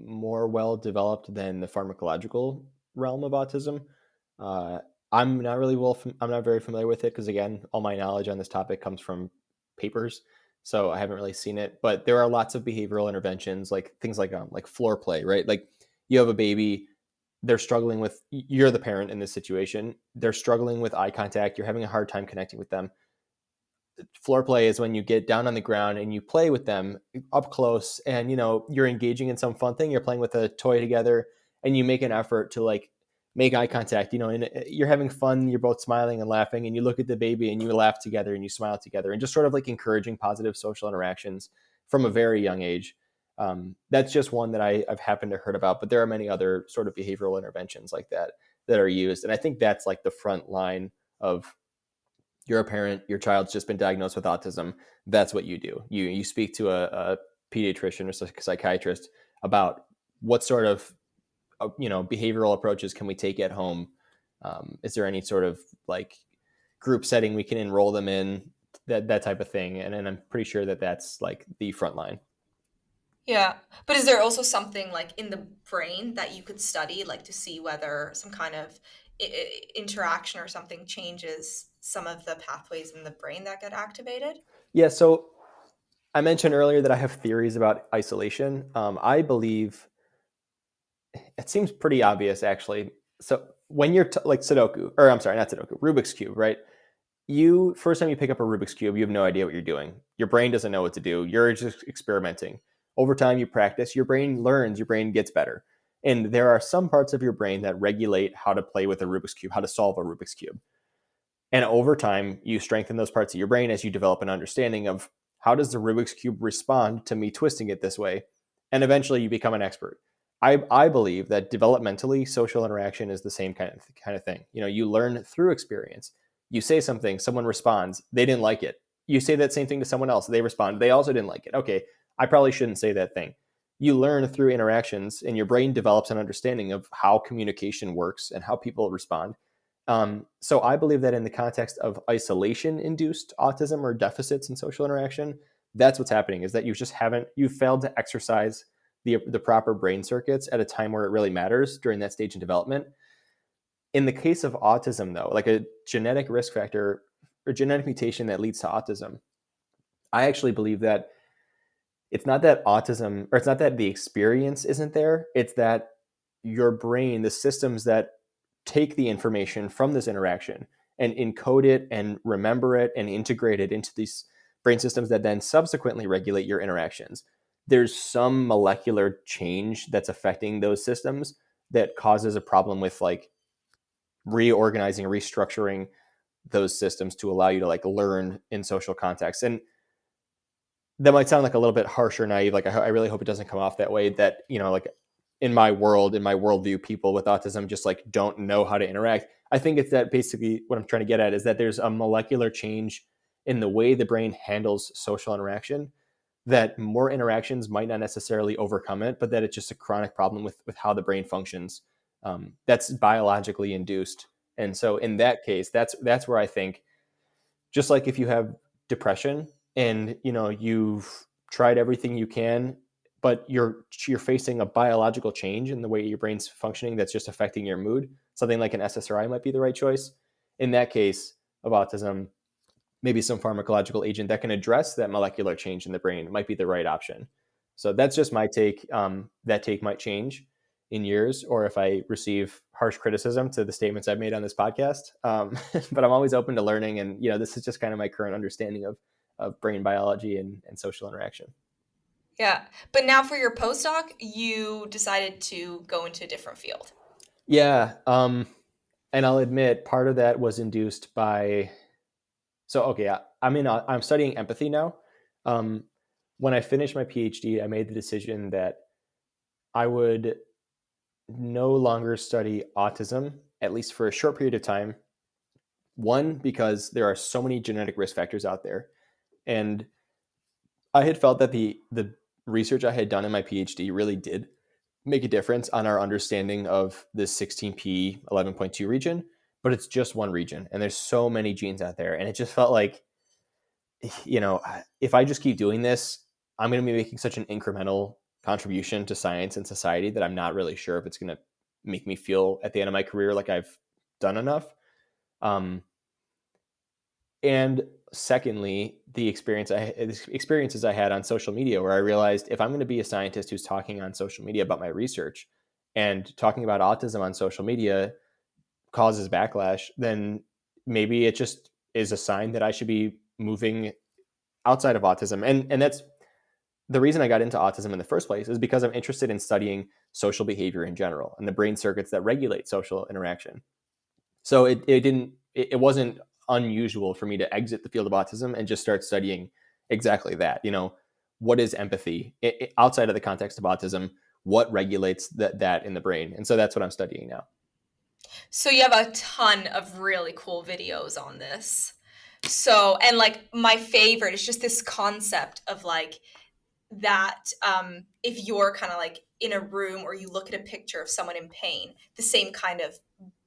more well developed than the pharmacological realm of autism. Uh, I'm not really well. I'm not very familiar with it because again, all my knowledge on this topic comes from papers, so I haven't really seen it. But there are lots of behavioral interventions, like things like um, like floor play, right? Like you have a baby, they're struggling with. You're the parent in this situation. They're struggling with eye contact. You're having a hard time connecting with them. Floor play is when you get down on the ground and you play with them up close, and you know you're engaging in some fun thing. You're playing with a toy together and you make an effort to like make eye contact, you know, and uh, you're having fun, you're both smiling and laughing, and you look at the baby and you laugh together and you smile together, and just sort of like encouraging positive social interactions from a very young age. Um, that's just one that I, have happened to heard about, but there are many other sort of behavioral interventions like that that are used, and I think that's like the front line of you're a parent, your child's just been diagnosed with autism. That's what you do. You you speak to a, a pediatrician or psychiatrist about what sort of uh, you know behavioral approaches can we take at home? Um, is there any sort of like group setting we can enroll them in? That that type of thing and, and i'm pretty sure that that's like the front line. Yeah but is there also something like in the brain that you could study like to see whether some kind of I- interaction or something changes some of the pathways in the brain that get activated? Yeah so i mentioned earlier that i have theories about isolation. Um, i believe it seems pretty obvious actually. So when you're like Sudoku, or I'm sorry, not Sudoku, Rubik's Cube, right? You first time you pick up a Rubik's Cube, you have no idea what you're doing. Your brain doesn't know what to do. You're just experimenting. Over time, you practice, your brain learns, your brain gets better. And there are some parts of your brain that regulate how to play with a Rubik's Cube, how to solve a Rubik's Cube. And over time, you strengthen those parts of your brain as you develop an understanding of how does the Rubik's Cube respond to me twisting it this way? And eventually you become an expert. I, I believe that developmentally social interaction is the same kind of kind of thing. You know, you learn through experience. You say something, someone responds, they didn't like it. You say that same thing to someone else, they respond, they also didn't like it. Okay, I probably shouldn't say that thing. You learn through interactions, and your brain develops an understanding of how communication works and how people respond. Um, so I believe that in the context of isolation-induced autism or deficits in social interaction, that's what's happening. Is that you just haven't you failed to exercise the, the proper brain circuits at a time where it really matters during that stage in development. In the case of autism, though, like a genetic risk factor or genetic mutation that leads to autism, I actually believe that it's not that autism or it's not that the experience isn't there, it's that your brain, the systems that take the information from this interaction and encode it and remember it and integrate it into these brain systems that then subsequently regulate your interactions there's some molecular change that's affecting those systems that causes a problem with like reorganizing restructuring those systems to allow you to like learn in social contexts and that might sound like a little bit harsh or naive like I, I really hope it doesn't come off that way that you know like in my world in my worldview people with autism just like don't know how to interact. I think it's that basically what i'm trying to get at is that there's a molecular change in the way the brain handles social interaction that more interactions might not necessarily overcome it, but that it's just a chronic problem with with how the brain functions. Um, that's biologically induced, and so in that case, that's that's where I think, just like if you have depression and you know you've tried everything you can, but you're you're facing a biological change in the way your brain's functioning that's just affecting your mood. Something like an SSRI might be the right choice. In that case of autism, maybe some pharmacological agent that can address that molecular change in the brain might be the right option. So that's just my take. Um, that take might change in years, or if I receive harsh criticism to the statements I've made on this podcast. Um, but I'm always open to learning, and you know, this is just kind of my current understanding of of brain biology and, and social interaction. Yeah, but now for your postdoc, you decided to go into a different field. Yeah, um, and I'll admit part of that was induced by so okay, I, I'm in. A, I'm studying empathy now. Um, when I finished my PhD, I made the decision that I would no longer study autism, at least for a short period of time. One, because there are so many genetic risk factors out there, and I had felt that the the research I had done in my PhD really did make a difference on our understanding of this 16p 11.2 region but it's just one region and there's so many genes out there and it just felt like you know if i just keep doing this i'm going to be making such an incremental contribution to science and society that i'm not really sure if it's going to make me feel at the end of my career like i've done enough. Um, and secondly the experience i experiences i had on social media where i realized if i'm going to be a scientist who's talking on social media about my research and talking about autism on social media causes backlash, then maybe it just is a sign that I should be moving outside of autism. And and that's the reason I got into autism in the first place is because I'm interested in studying social behavior in general and the brain circuits that regulate social interaction. So it, it didn't it, it wasn't unusual for me to exit the field of autism and just start studying exactly that. You know, what is empathy it, it, outside of the context of autism? What regulates that that in the brain? And so that's what I'm studying now. So you have a ton of really cool videos on this. So, and like my favorite is just this concept of like that um, if you're kind of like in a room or you look at a picture of someone in pain, the same kind of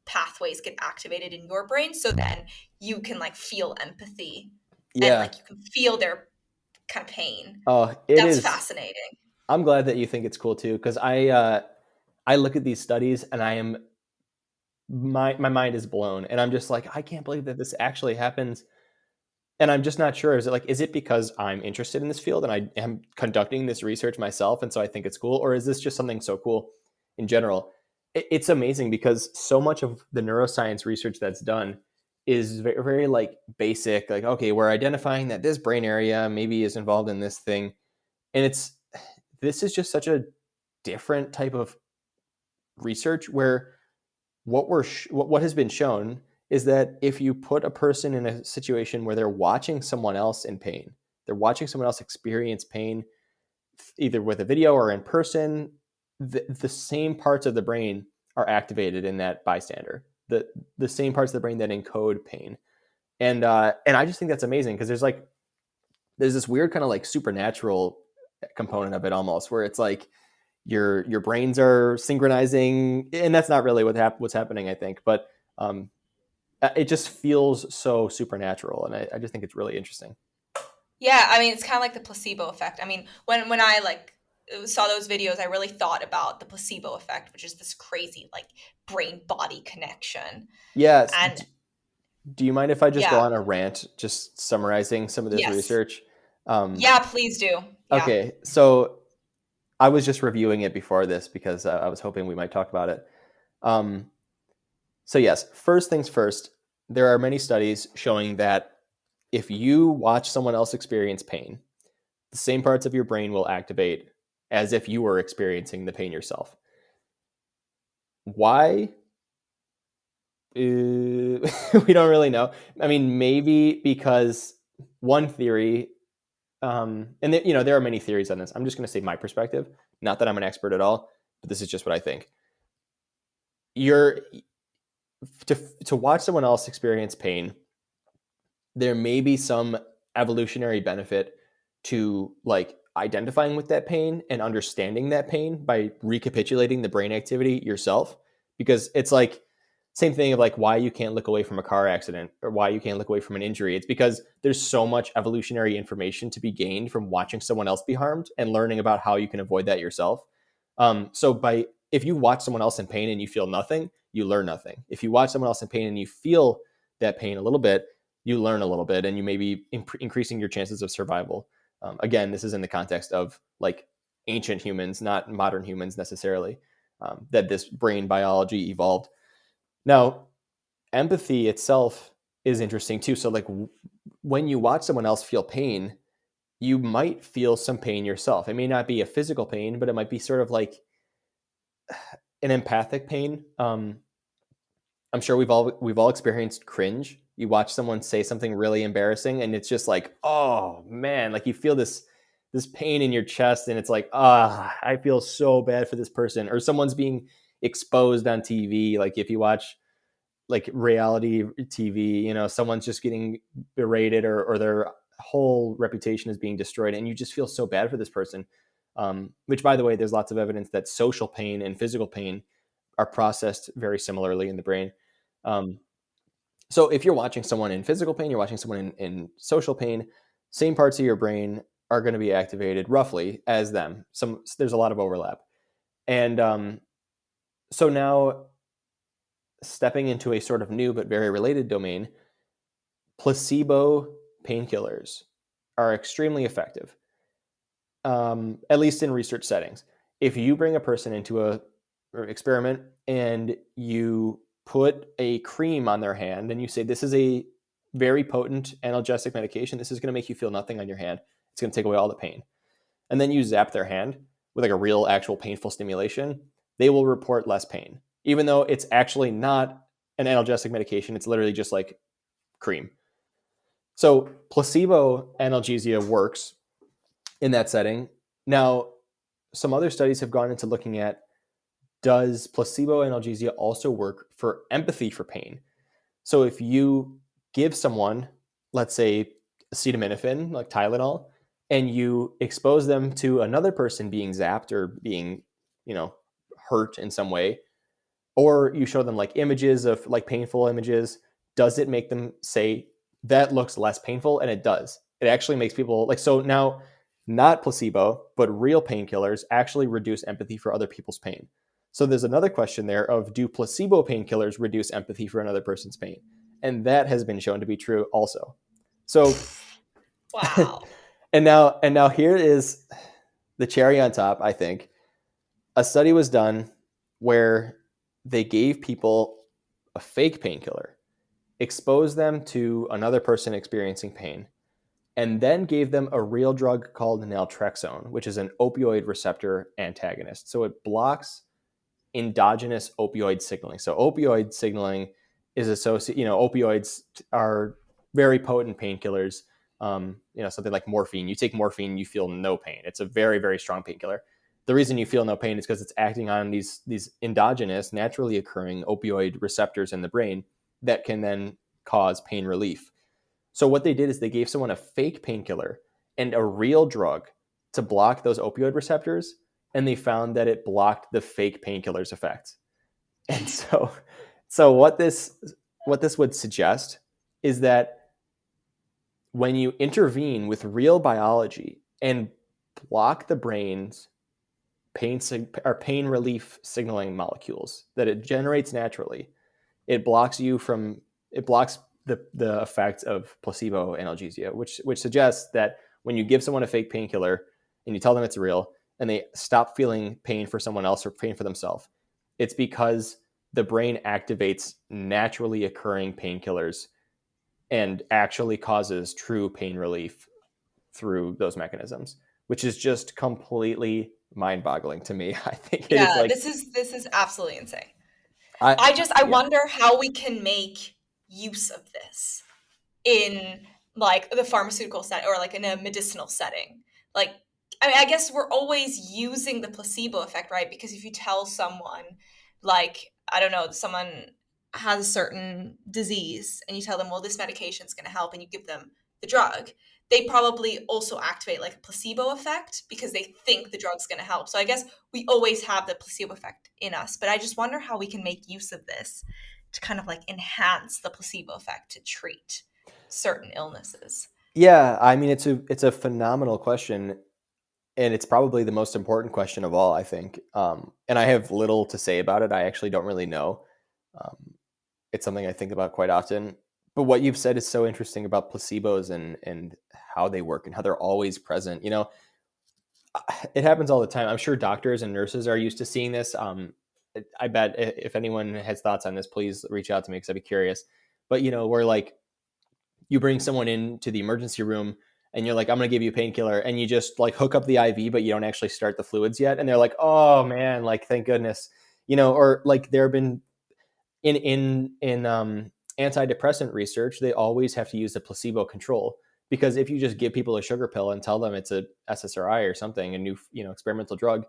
pathways get activated in your brain. So then you can like feel empathy. Yeah. And like you can feel their kind of pain. Oh, it That's is, fascinating. I'm glad that you think it's cool too, because I uh, I look at these studies and I am my my mind is blown and i'm just like i can't believe that this actually happens. And i'm just not sure is it like is it because i'm interested in this field and i am conducting this research myself and so i think it's cool or is this just something so cool in general? It, it's amazing because so much of the neuroscience research that's done is very, very like basic like okay we're identifying that this brain area maybe is involved in this thing and it's this is just such a different type of research where what we're what has been shown is that if you put a person in a situation where they're watching someone else in pain, they're watching someone else experience pain, either with a video or in person, the, the same parts of the brain are activated in that bystander. The the same parts of the brain that encode pain, and uh, and I just think that's amazing because there's like there's this weird kind of like supernatural component of it almost where it's like your your brains are synchronizing and that's not really what hap- what's happening i think but um, uh, it just feels so supernatural and I, I just think it's really interesting yeah i mean it's kind of like the placebo effect i mean when when i like saw those videos i really thought about the placebo effect which is this crazy like brain body connection yes and do you mind if i just yeah. go on a rant just summarizing some of this yes. research um, yeah please do yeah. okay so I was just reviewing it before this because uh, I was hoping we might talk about it. Um, so yes, first things first, there are many studies showing that if you watch someone else experience pain, the same parts of your brain will activate as if you were experiencing the pain yourself. Why? Uh, we don't really know. I mean, maybe because one theory um, and th- you know there are many theories on this. I'm just going to say my perspective. Not that I'm an expert at all, but this is just what I think. You're to to watch someone else experience pain. There may be some evolutionary benefit to like identifying with that pain and understanding that pain by recapitulating the brain activity yourself because it's like same thing of like why you can't look away from a car accident or why you can't look away from an injury. It's because there's so much evolutionary information to be gained from watching someone else be harmed and learning about how you can avoid that yourself. Um, so by if you watch someone else in pain and you feel nothing you learn nothing. If you watch someone else in pain and you feel that pain a little bit you learn a little bit and you may be imp- increasing your chances of survival. Um, again this is in the context of like ancient humans not modern humans necessarily um, that this brain biology evolved now, empathy itself is interesting too. So, like when you watch someone else feel pain, you might feel some pain yourself. It may not be a physical pain, but it might be sort of like an empathic pain. Um, I'm sure we've all we've all experienced cringe. You watch someone say something really embarrassing, and it's just like, oh man, like you feel this this pain in your chest, and it's like, ah, I feel so bad for this person. Or someone's being exposed on TV. Like if you watch like reality TV, you know, someone's just getting berated or, or their whole reputation is being destroyed, and you just feel so bad for this person. Um, which, by the way, there's lots of evidence that social pain and physical pain are processed very similarly in the brain. Um, so if you're watching someone in physical pain, you're watching someone in, in social pain, same parts of your brain are going to be activated roughly as them. Some there's a lot of overlap, and um, so now stepping into a sort of new but very related domain, placebo painkillers are extremely effective, um, at least in research settings. If you bring a person into a experiment and you put a cream on their hand and you say, This is a very potent analgesic medication, this is going to make you feel nothing on your hand, it's going to take away all the pain. And then you zap their hand with like a real, actual painful stimulation, they will report less pain even though it's actually not an analgesic medication. It's literally just like cream. So placebo analgesia works in that setting. Now, some other studies have gone into looking at does placebo analgesia also work for empathy for pain? So if you give someone, let's say acetaminophen, like Tylenol, and you expose them to another person being zapped or being, you know, hurt in some way, or you show them like images of like painful images does it make them say that looks less painful? And it does. It actually makes people like so now not placebo but real painkillers actually reduce empathy for other people's pain. So there's another question there of do placebo painkillers reduce empathy for another person's pain? And that has been shown to be true also. So wow. and now and now here is the cherry on top i think a study was done where they gave people a fake painkiller, exposed them to another person experiencing pain, and then gave them a real drug called naltrexone, which is an opioid receptor antagonist. So it blocks endogenous opioid signaling. So opioid signaling is associated, you know, opioids are very potent painkillers. Um, you know, something like morphine. You take morphine, you feel no pain. It's a very, very strong painkiller the reason you feel no pain is because it's acting on these these endogenous, naturally occurring opioid receptors in the brain that can then cause pain relief. So what they did is they gave someone a fake painkiller and a real drug to block those opioid receptors, and they found that it blocked the fake painkiller's effects. And so, so what this what this would suggest is that when you intervene with real biology and block the brain's pain sig- or pain relief signaling molecules that it generates naturally. It blocks you from it blocks the the effect of placebo analgesia, which which suggests that when you give someone a fake painkiller and you tell them it's real and they stop feeling pain for someone else or pain for themselves, it's because the brain activates naturally occurring painkillers and actually causes true pain relief through those mechanisms, which is just completely mind-boggling to me. I think yeah, like, this is this is absolutely insane. I, I just I yeah. wonder how we can make use of this in like the pharmaceutical setting or like in a medicinal setting. Like I mean, I guess we're always using the placebo effect, right? Because if you tell someone, like, I don't know, someone has a certain disease and you tell them, well, this medication is going to help, and you give them the drug, they probably also activate like a placebo effect because they think the drug's going to help. So I guess we always have the placebo effect in us, but I just wonder how we can make use of this to kind of like enhance the placebo effect to treat certain illnesses. Yeah, I mean it's a it's a phenomenal question and it's probably the most important question of all, I think. Um, and I have little to say about it. I actually don't really know. Um, it's something I think about quite often. But what you've said is so interesting about placebos and and how they work and how they're always present. You know, it happens all the time. I'm sure doctors and nurses are used to seeing this. Um, I bet if anyone has thoughts on this, please reach out to me because I'd be curious. But you know, we're like you bring someone into the emergency room and you're like, I'm gonna give you a painkiller, and you just like hook up the IV, but you don't actually start the fluids yet, and they're like, oh man, like thank goodness, you know, or like there have been in in in um, antidepressant research, they always have to use the placebo control because if you just give people a sugar pill and tell them it's a SSRI or something, a new you know experimental drug,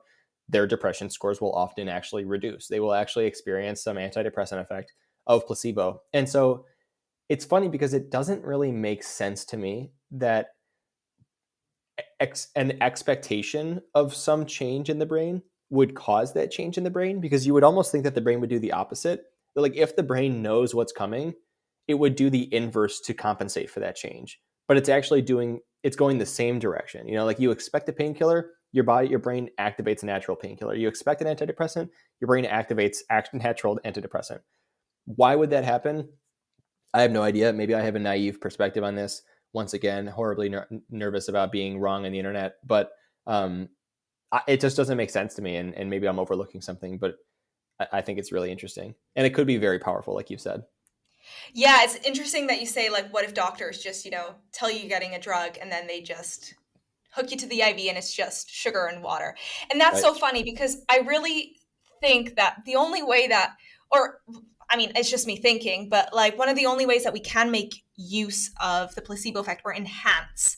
their depression scores will often actually reduce. They will actually experience some antidepressant effect of placebo, and so it's funny because it doesn't really make sense to me that ex- an expectation of some change in the brain would cause that change in the brain because you would almost think that the brain would do the opposite. Like if the brain knows what's coming, it would do the inverse to compensate for that change. But it's actually doing it's going the same direction. You know, like you expect a painkiller, your body, your brain activates a natural painkiller. You expect an antidepressant, your brain activates natural antidepressant. Why would that happen? I have no idea. Maybe I have a naive perspective on this once again horribly ner- nervous about being wrong on the internet but um, I, it just doesn't make sense to me and, and maybe i'm overlooking something but I, think it's really interesting. And it could be very powerful like you said. Yeah it's interesting that you say like what if doctors just you know tell you you're getting a drug and then they just hook you to the iv and it's just sugar and water. And that's right. so funny because i really think that the only way that or I mean, it's just me thinking, but like one of the only ways that we can make use of the placebo effect or enhance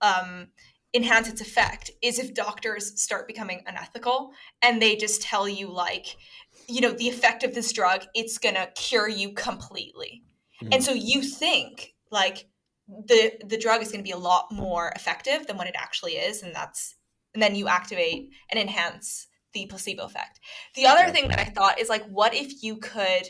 um, enhance its effect is if doctors start becoming unethical and they just tell you like, you know, the effect of this drug, it's gonna cure you completely. Mm-hmm. And so you think like the the drug is gonna be a lot more effective than what it actually is, and that's and then you activate and enhance the placebo effect. The other thing that I thought is like, what if you could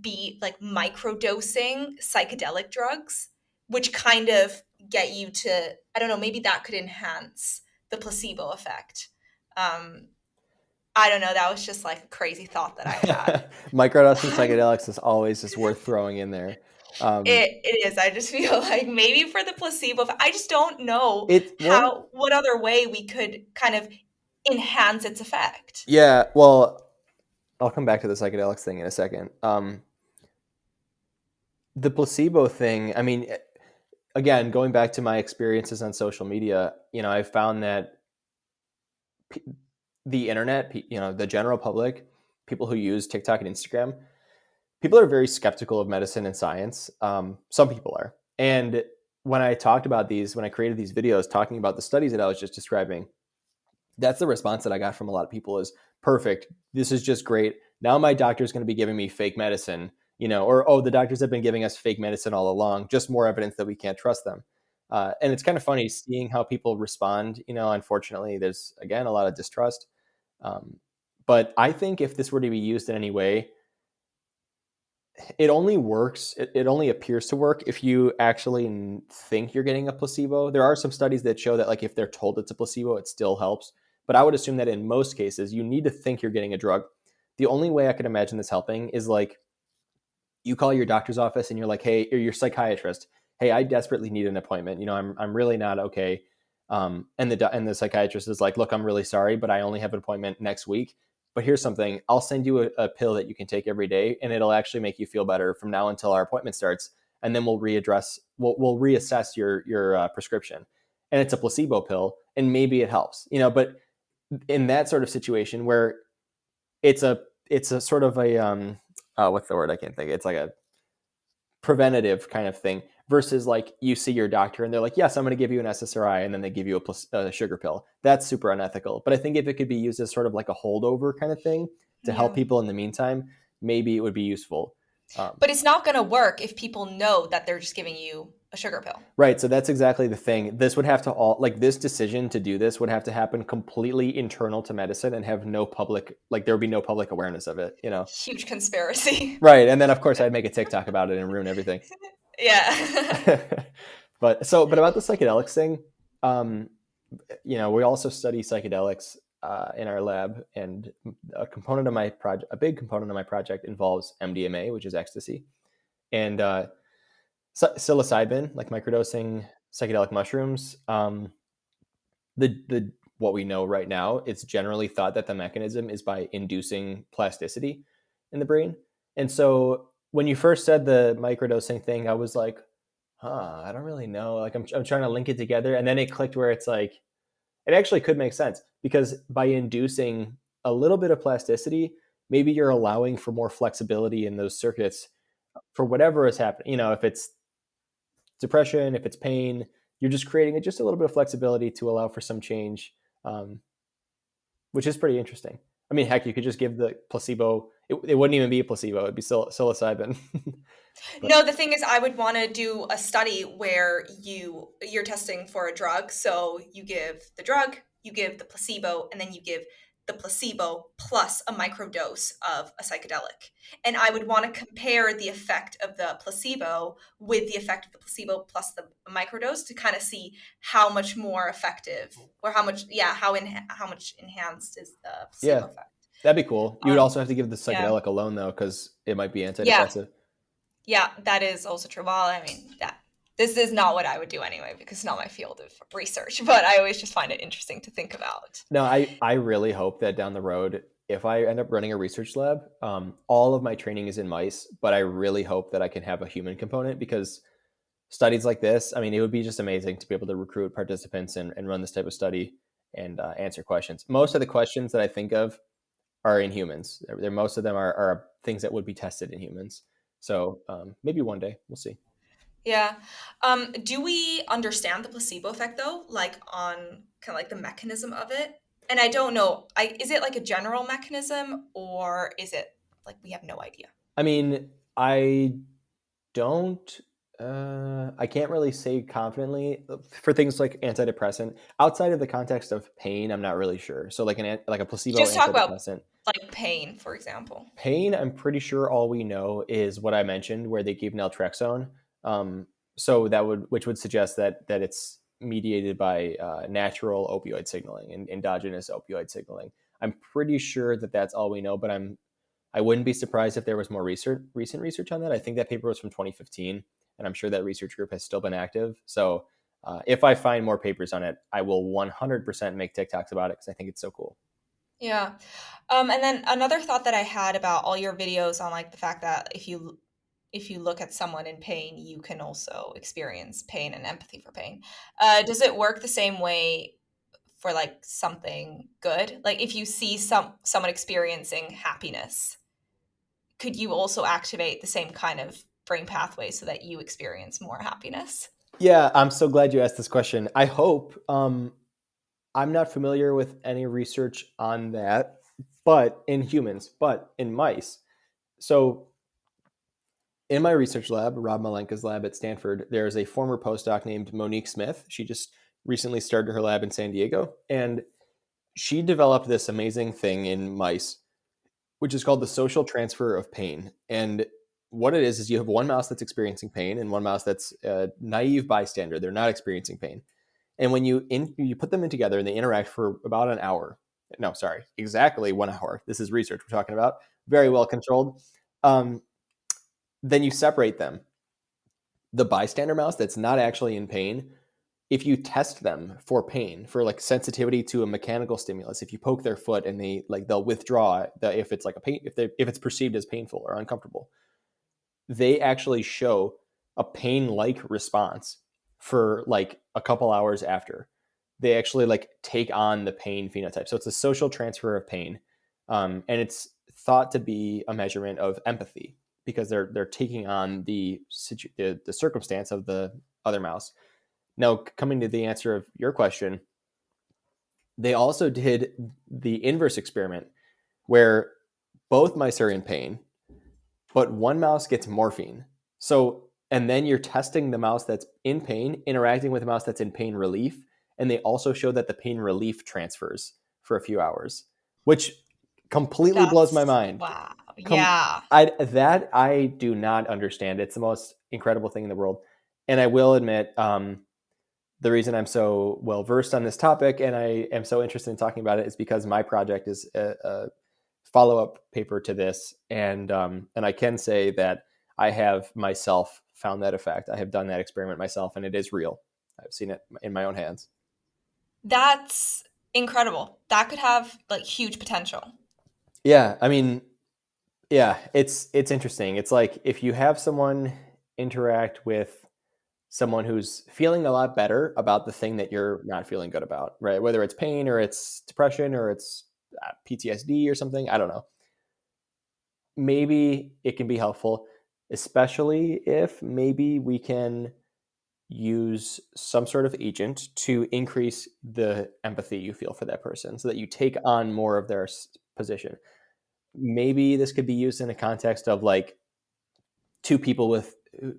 be like microdosing psychedelic drugs, which kind of get you to, I don't know, maybe that could enhance the placebo effect. Um, I don't know. That was just like a crazy thought that I had. Microdosing psychedelics is always just worth throwing in there. Um, it, it is. I just feel like maybe for the placebo, I just don't know it, how what other way we could kind of enhance its effect. Yeah, well, I'll come back to the psychedelics thing in a second. Um, the placebo thing, I mean, eh, again, going back to my experiences on social media, you know, I found that the internet, you know, the general public, people who use TikTok and Instagram, people are very skeptical of medicine and science. Um, some people are. And when I talked about these, when I created these videos talking about the studies that I was just describing, that's the response that I got from a lot of people is perfect. This is just great. Now my doctor is going to be giving me fake medicine, you know, or oh, the doctors have been giving us fake medicine all along. Just more evidence that we can't trust them. Uh, and it's kind of funny seeing how people respond. You know, unfortunately, there's again a lot of distrust. Um, but I think if this were to be used in any way, it only works. It, it only appears to work if you actually think you're getting a placebo. There are some studies that show that, like, if they're told it's a placebo, it still helps. But I would assume that in most cases, you need to think you're getting a drug. The only way I could imagine this helping is like you call your doctor's office and you're like, hey, or your psychiatrist, hey, I desperately need an appointment. You know, I'm I'm really not okay. Um, and the and the psychiatrist is like, look, I'm really sorry, but I only have an appointment next week. But here's something: I'll send you a, a pill that you can take every day, and it'll actually make you feel better from now until our appointment starts. And then we'll readdress, we'll we'll reassess your your uh, prescription. And it's a placebo pill, and maybe it helps. You know, but in that sort of situation where it's a it's a sort of a um uh, what's the word I can't think it's like a preventative kind of thing versus like you see your doctor and they're like yes I'm going to give you an SSRI and then they give you a, a, sugar pill that's super unethical but I think if it could be used as sort of like a holdover kind of thing to yeah. help people in the meantime maybe it would be useful um, but it's not going to work if people know that they're just giving you a sugar pill. Right. So that's exactly the thing. This would have to all like this decision to do this would have to happen completely internal to medicine and have no public like there would be no public awareness of it, you know. Huge conspiracy. Right. And then of course I'd make a TikTok about it and ruin everything. Yeah. but so but about the psychedelics thing, um, you know, we also study psychedelics uh, in our lab, and a component of my project, a big component of my project, involves MDMA, which is ecstasy, and uh, psilocybin, like microdosing psychedelic mushrooms. Um, the the what we know right now, it's generally thought that the mechanism is by inducing plasticity in the brain, and so when you first said the microdosing thing, I was like, huh, I don't really know. Like I'm, I'm trying to link it together. And then it clicked where it's like, it actually could make sense because by inducing a little bit of plasticity, maybe you're allowing for more flexibility in those circuits for whatever is happening. You know, if it's depression, if it's pain, you're just creating just a little bit of flexibility to allow for some change, um, which is pretty interesting. I mean, heck, you could just give the placebo. It, it wouldn't even be a placebo; it'd be psil- psilocybin. no, the thing is, I would want to do a study where you you're testing for a drug. So you give the drug, you give the placebo, and then you give the placebo plus a microdose of a psychedelic. And I would want to compare the effect of the placebo with the effect of the placebo plus the microdose to kind of see how much more effective or how much, yeah, how in how much enhanced is the placebo yeah, effect. That'd be cool. You would um, also have to give the psychedelic yeah. alone though, because it might be antidepressive. Yeah. yeah, that is also true. Well, I mean, that this is not what I would do anyway because it's not my field of research, but I always just find it interesting to think about. No, I, I really hope that down the road, if I end up running a research lab, um, all of my training is in mice, but I really hope that I can have a human component because studies like this, I mean, it would be just amazing to be able to recruit participants and, and run this type of study and uh, answer questions. Most of the questions that I think of are in humans. They're, they're most of them are, are, things that would be tested in humans. So um, maybe one day we'll see. Yeah. Um, do we understand the placebo effect though? Like on kind of like the mechanism of it? And I don't know. I is it like a general mechanism or is it like we have no idea? I mean, I don't uh, I can't really say confidently for things like antidepressant outside of the context of pain. I'm not really sure. So like an like a placebo Just talk about like pain, for example. Pain, I'm pretty sure all we know is what I mentioned, where they give naltrexone, um, so that would, which would suggest that that it's mediated by uh, natural opioid signaling and endogenous opioid signaling. I'm pretty sure that that's all we know, but I'm I wouldn't be surprised if there was more research, recent research on that. I think that paper was from 2015, and I'm sure that research group has still been active. So uh, if I find more papers on it, I will 100% make TikToks about it because I think it's so cool. Yeah. Um, and then another thought that I had about all your videos on like the fact that if you if you look at someone in pain, you can also experience pain and empathy for pain. Uh, does it work the same way for like something good? Like if you see some someone experiencing happiness, could you also activate the same kind of brain pathway so that you experience more happiness? Yeah, I'm so glad you asked this question. I hope. Um, I'm not familiar with any research on that, but in humans, but in mice. So in my research lab, Rob Malenka's lab at Stanford, there's a former postdoc named Monique Smith. She just recently started her lab in San Diego, and she developed this amazing thing in mice, which is called the social transfer of pain. And what it is is you have one mouse that's experiencing pain and one mouse that's a naive bystander. They're not experiencing pain. And when you in, you put them in together and they interact for about an hour, no, sorry, exactly one hour. This is research we're talking about, very well controlled. Um, then you separate them. The bystander mouse that's not actually in pain, if you test them for pain, for like sensitivity to a mechanical stimulus, if you poke their foot and they like they'll withdraw the, if it's like a pain if they if it's perceived as painful or uncomfortable, they actually show a pain-like response for like a couple hours after. They actually like take on the pain phenotype. So it's a social transfer of pain, um, and it's thought to be a measurement of empathy because they're they're taking on the, the the circumstance of the other mouse. Now, coming to the answer of your question, they also did the inverse experiment where both mice are in pain, but one mouse gets morphine. So and then you're testing the mouse that's in pain interacting with a mouse that's in pain relief and they also show that the pain relief transfers for a few hours which completely That's, blows my mind Wow. Com- yeah. I, that i do not understand it's the most incredible thing in the world and i will admit um, the reason i'm so well versed on this topic and i am so interested in talking about it is because my project is a, a follow-up paper to this and um, and i can say that i have myself found that effect. I have done that experiment myself, and it is real. I've seen it in my own hands. That's incredible. That could have like huge potential. Yeah, I mean, yeah, it's it's interesting. It's like if you have someone interact with someone who's feeling a lot better about the thing that you're not feeling good about, right? Whether it's pain or it's depression or it's uh, PTSD or something, I don't know. Maybe it can be helpful especially if maybe we can use some sort of agent to increase the empathy you feel for that person so that you take on more of their position. Maybe this could be used in a context of like two people with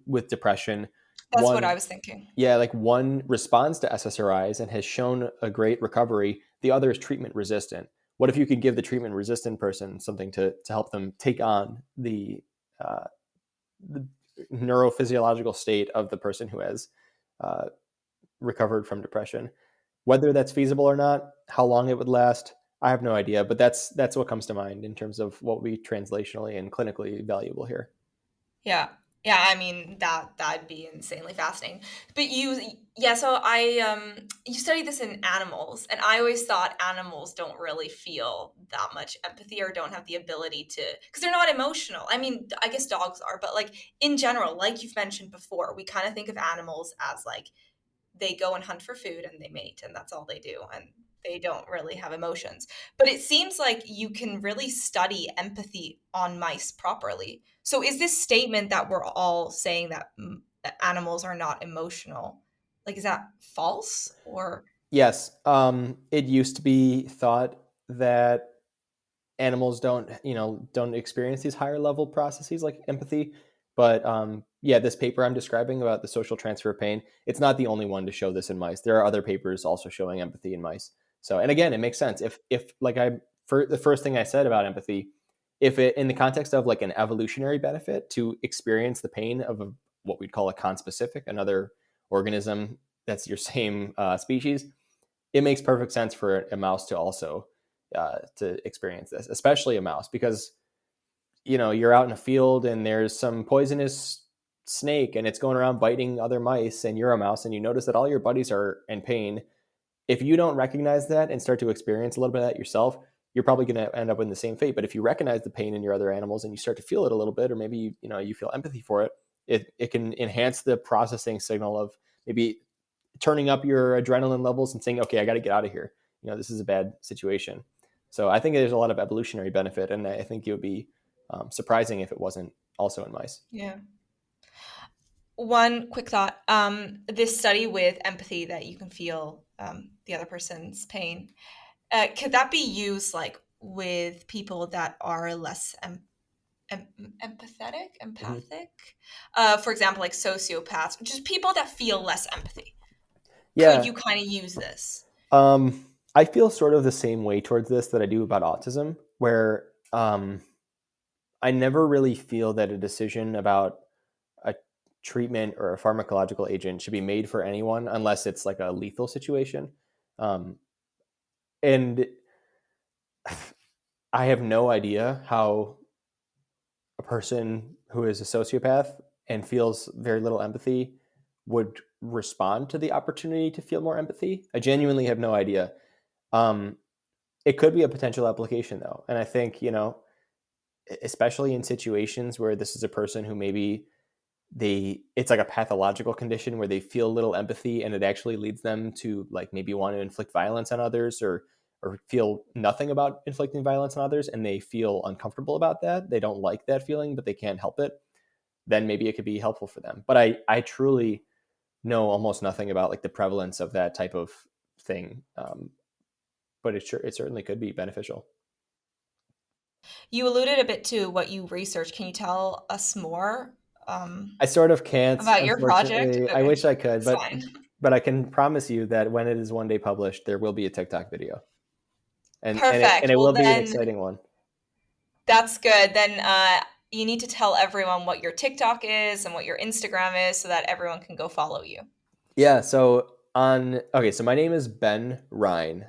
with depression. That's one, what I was thinking. Yeah, like one responds to SSRIs and has shown a great recovery. The other is treatment resistant. What if you could give the treatment resistant person something to to help them take on the uh, the neurophysiological state of the person who has uh, recovered from depression. Whether that's feasible or not, how long it would last, I have no idea. But that's that's what comes to mind in terms of what would be translationally and clinically valuable here. Yeah, yeah, I mean that that'd be insanely fascinating. But you yeah, so I um you study this in animals and I always thought animals don't really feel that much empathy or don't have the ability to cuz they're not emotional. I mean, I guess dogs are, but like in general, like you've mentioned before, we kind of think of animals as like they go and hunt for food and they mate and that's all they do and they don't really have emotions. But it seems like you can really study empathy on mice properly. So is this statement that we're all saying that animals are not emotional, like is that false or Yes, um, it used to be thought that animals don't, you know, don't experience these higher level processes like empathy. But um, yeah, this paper I'm describing about the social transfer of pain, it's not the only one to show this in mice. There are other papers also showing empathy in mice. So, and again, it makes sense. If, if like I, for the first thing I said about empathy, if it, in the context of like an evolutionary benefit to experience the pain of a, what we'd call a conspecific, another organism that's your same uh, species, it makes perfect sense for a mouse to also uh, to experience this, especially a mouse, because you know you're out in a field and there's some poisonous snake and it's going around biting other mice, and you're a mouse and you notice that all your buddies are in pain if you don't recognize that and start to experience a little bit of that yourself, you're probably going to end up in the same fate. But if you recognize the pain in your other animals and you start to feel it a little bit, or maybe you, you know you feel empathy for it, it it can enhance the processing signal of maybe turning up your adrenaline levels and saying, okay, I got to get out of here. You know, this is a bad situation. So I think there's a lot of evolutionary benefit, and I think it would be um, surprising if it wasn't also in mice. Yeah. One quick thought: um, this study with empathy that you can feel um, the other person's pain. Uh, could that be used like with people that are less em- em- empathetic, mm-hmm. empathic? Mm-hmm. Uh, for example, like sociopaths, just people that feel less empathy. Yeah. Could you kind of use this? Um, I feel sort of the same way towards this that I do about autism, where um, I never really feel that a decision about treatment or a pharmacological agent should be made for anyone unless it's like a lethal situation. Um, and I have no idea how a person who is a sociopath and feels very little empathy would respond to the opportunity to feel more empathy. I genuinely have no idea. Um, it could be a potential application though. And I think, you know, especially in situations where this is a person who maybe they it's like a pathological condition where they feel little empathy and it actually leads them to like maybe want to inflict violence on others or or feel nothing about inflicting violence on others and they feel uncomfortable about that. They don't like that feeling but they can't help it. Then maybe it could be helpful for them. But i i truly know almost nothing about like the prevalence of that type of thing um, but it sure it certainly could be beneficial. You alluded a bit to what you research can you tell us more um, I sort of can't about your project. unfortunately. I wish I could, but but I can promise you that when it is one day published, there will be a TikTok video, and and it, Perfect. and it Well, will be an exciting one. that's good. Then uh, you need to tell everyone what your TikTok is and what your Instagram is so that everyone can go follow you. Yeah. So on okay, so my name is Ben Rein.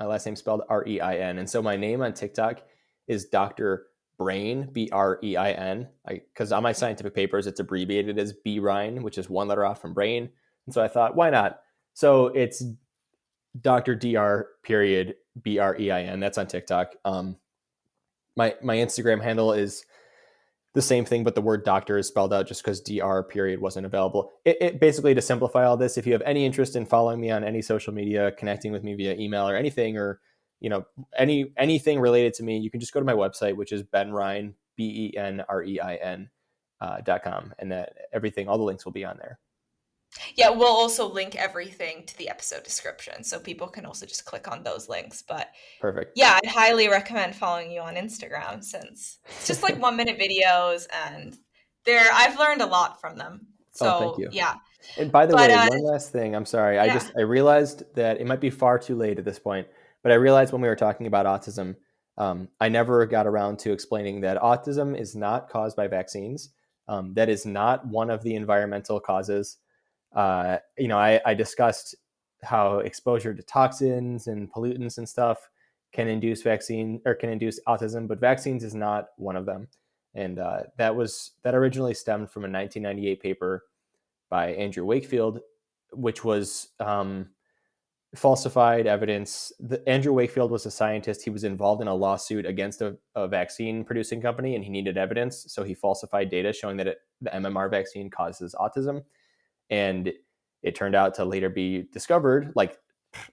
My last name spelled R E I N, and so my name on TikTok is Doctor Brain B R E I N. Because on my scientific papers, it's abbreviated as B Rein, which is one letter off from brain. And so I thought, why not? So it's Doctor Dr. Period B R E I N. That's on TikTok. Um, my my Instagram handle is the same thing, but the word doctor is spelled out just because dr period wasn't available. It, it, basically to simplify all this, if you have any interest in following me on any social media, connecting with me via email or anything, or you know any anything related to me, you can just go to my website, which is Ben Rein b e n r e i n uh, dot com, and that everything, all the links will be on there. Yeah, we'll also link everything to the episode description so people can also just click on those links. But Perfect. yeah, I'd highly recommend following you on Instagram since it's just like one minute videos and they're I've learned a lot from them. So Oh, thank you. yeah. And by the But way, uh one last thing. I'm sorry. I just I realized that it might be far too late at this point, but I realized when we were talking about autism, um, I never got around to explaining that autism is not caused by vaccines. Um, that is not one of the environmental causes. Uh, you know, I, I discussed how exposure to toxins and pollutants and stuff can induce vaccine or can induce autism, but vaccines is not one of them. And uh, that was that originally stemmed from a 1998 paper by Andrew Wakefield, which was um, falsified evidence. The, Andrew Wakefield was a scientist. He was involved in a lawsuit against a, a vaccine producing company, and he needed evidence. So he falsified data showing that it, the MMR vaccine causes autism. And it turned out to later be discovered, like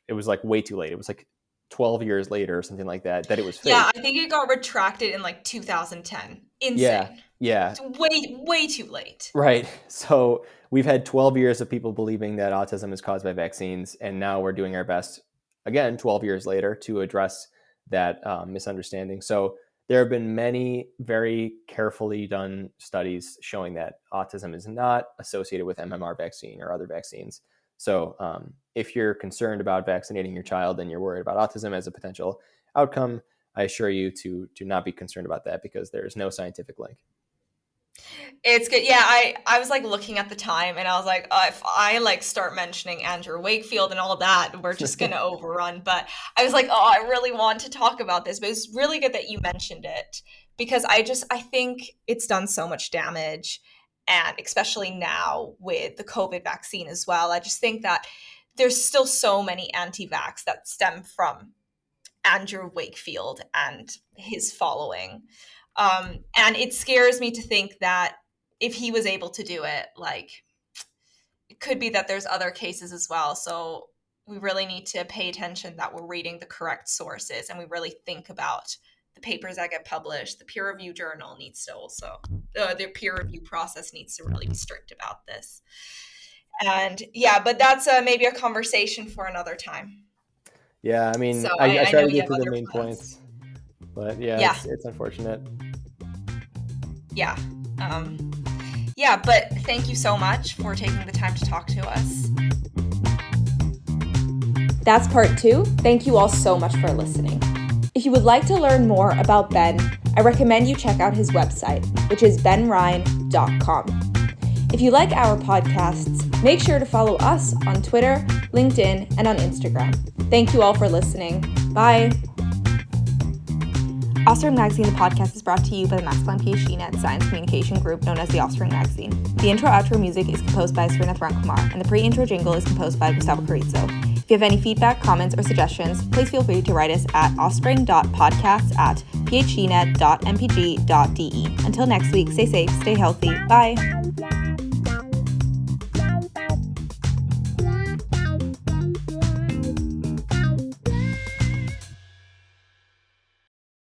it was like way too late. It was like 12 years later or something like that, that it was fake. Yeah, I think it got retracted in like 2010. Insane. Yeah. Yeah. It's way way too late. Right. So we've had 12 years of people believing that autism is caused by vaccines, and now we're doing our best, again, 12 years later, to address that um, misunderstanding. So there have been many very carefully done studies showing that autism is not associated with MMR vaccine or other vaccines. So um, if you're concerned about vaccinating your child and you're worried about autism as a potential outcome, I assure you to to not be concerned about that because there is no scientific link. It's good. Yeah, I I was like looking at the time and I was like, uh, if I like start mentioning Andrew Wakefield and all that, we're just gonna overrun. But I was like, oh, I really want to talk about this. But it's really good that you mentioned it because I just I think it's done so much damage, and especially now with the COVID vaccine as well. I just think that there's still so many anti-vax that stem from Andrew Wakefield and his following. Um, and it scares me to think that if he was able to do it, like it could be that there's other cases as well. So we really need to pay attention that we're reading the correct sources and we really think about the papers that get published. The peer review journal needs to also, uh, the peer review process needs to really be strict about this. And yeah, but that's uh, maybe a conversation for another time. Yeah, I mean, So I, I- I try to get to the main plans. points, but yeah, Yeah. It's, it's unfortunate. Yeah um yeah but thank you so much for taking the time to talk to us That's part two. Thank you all so much for listening. If you would like to learn more about Ben, I recommend you check out his website, which is benrein.com. If you like our podcasts, make sure to follow us on Twitter, LinkedIn, and on Instagram. Thank you all for listening. Bye. Offspring Magazine, the podcast, is brought to you by the Planck PhD Net Science Communication Group, known as the Offspring Magazine. The intro outro music is composed by Srinath Ramkumar, and the pre intro jingle is composed by Gustavo Carrizo. If you have any feedback, comments, or suggestions, please feel free to write us at offspring.podcasts at phdnet.mpg.de. Until next week, stay safe, stay healthy. Bye.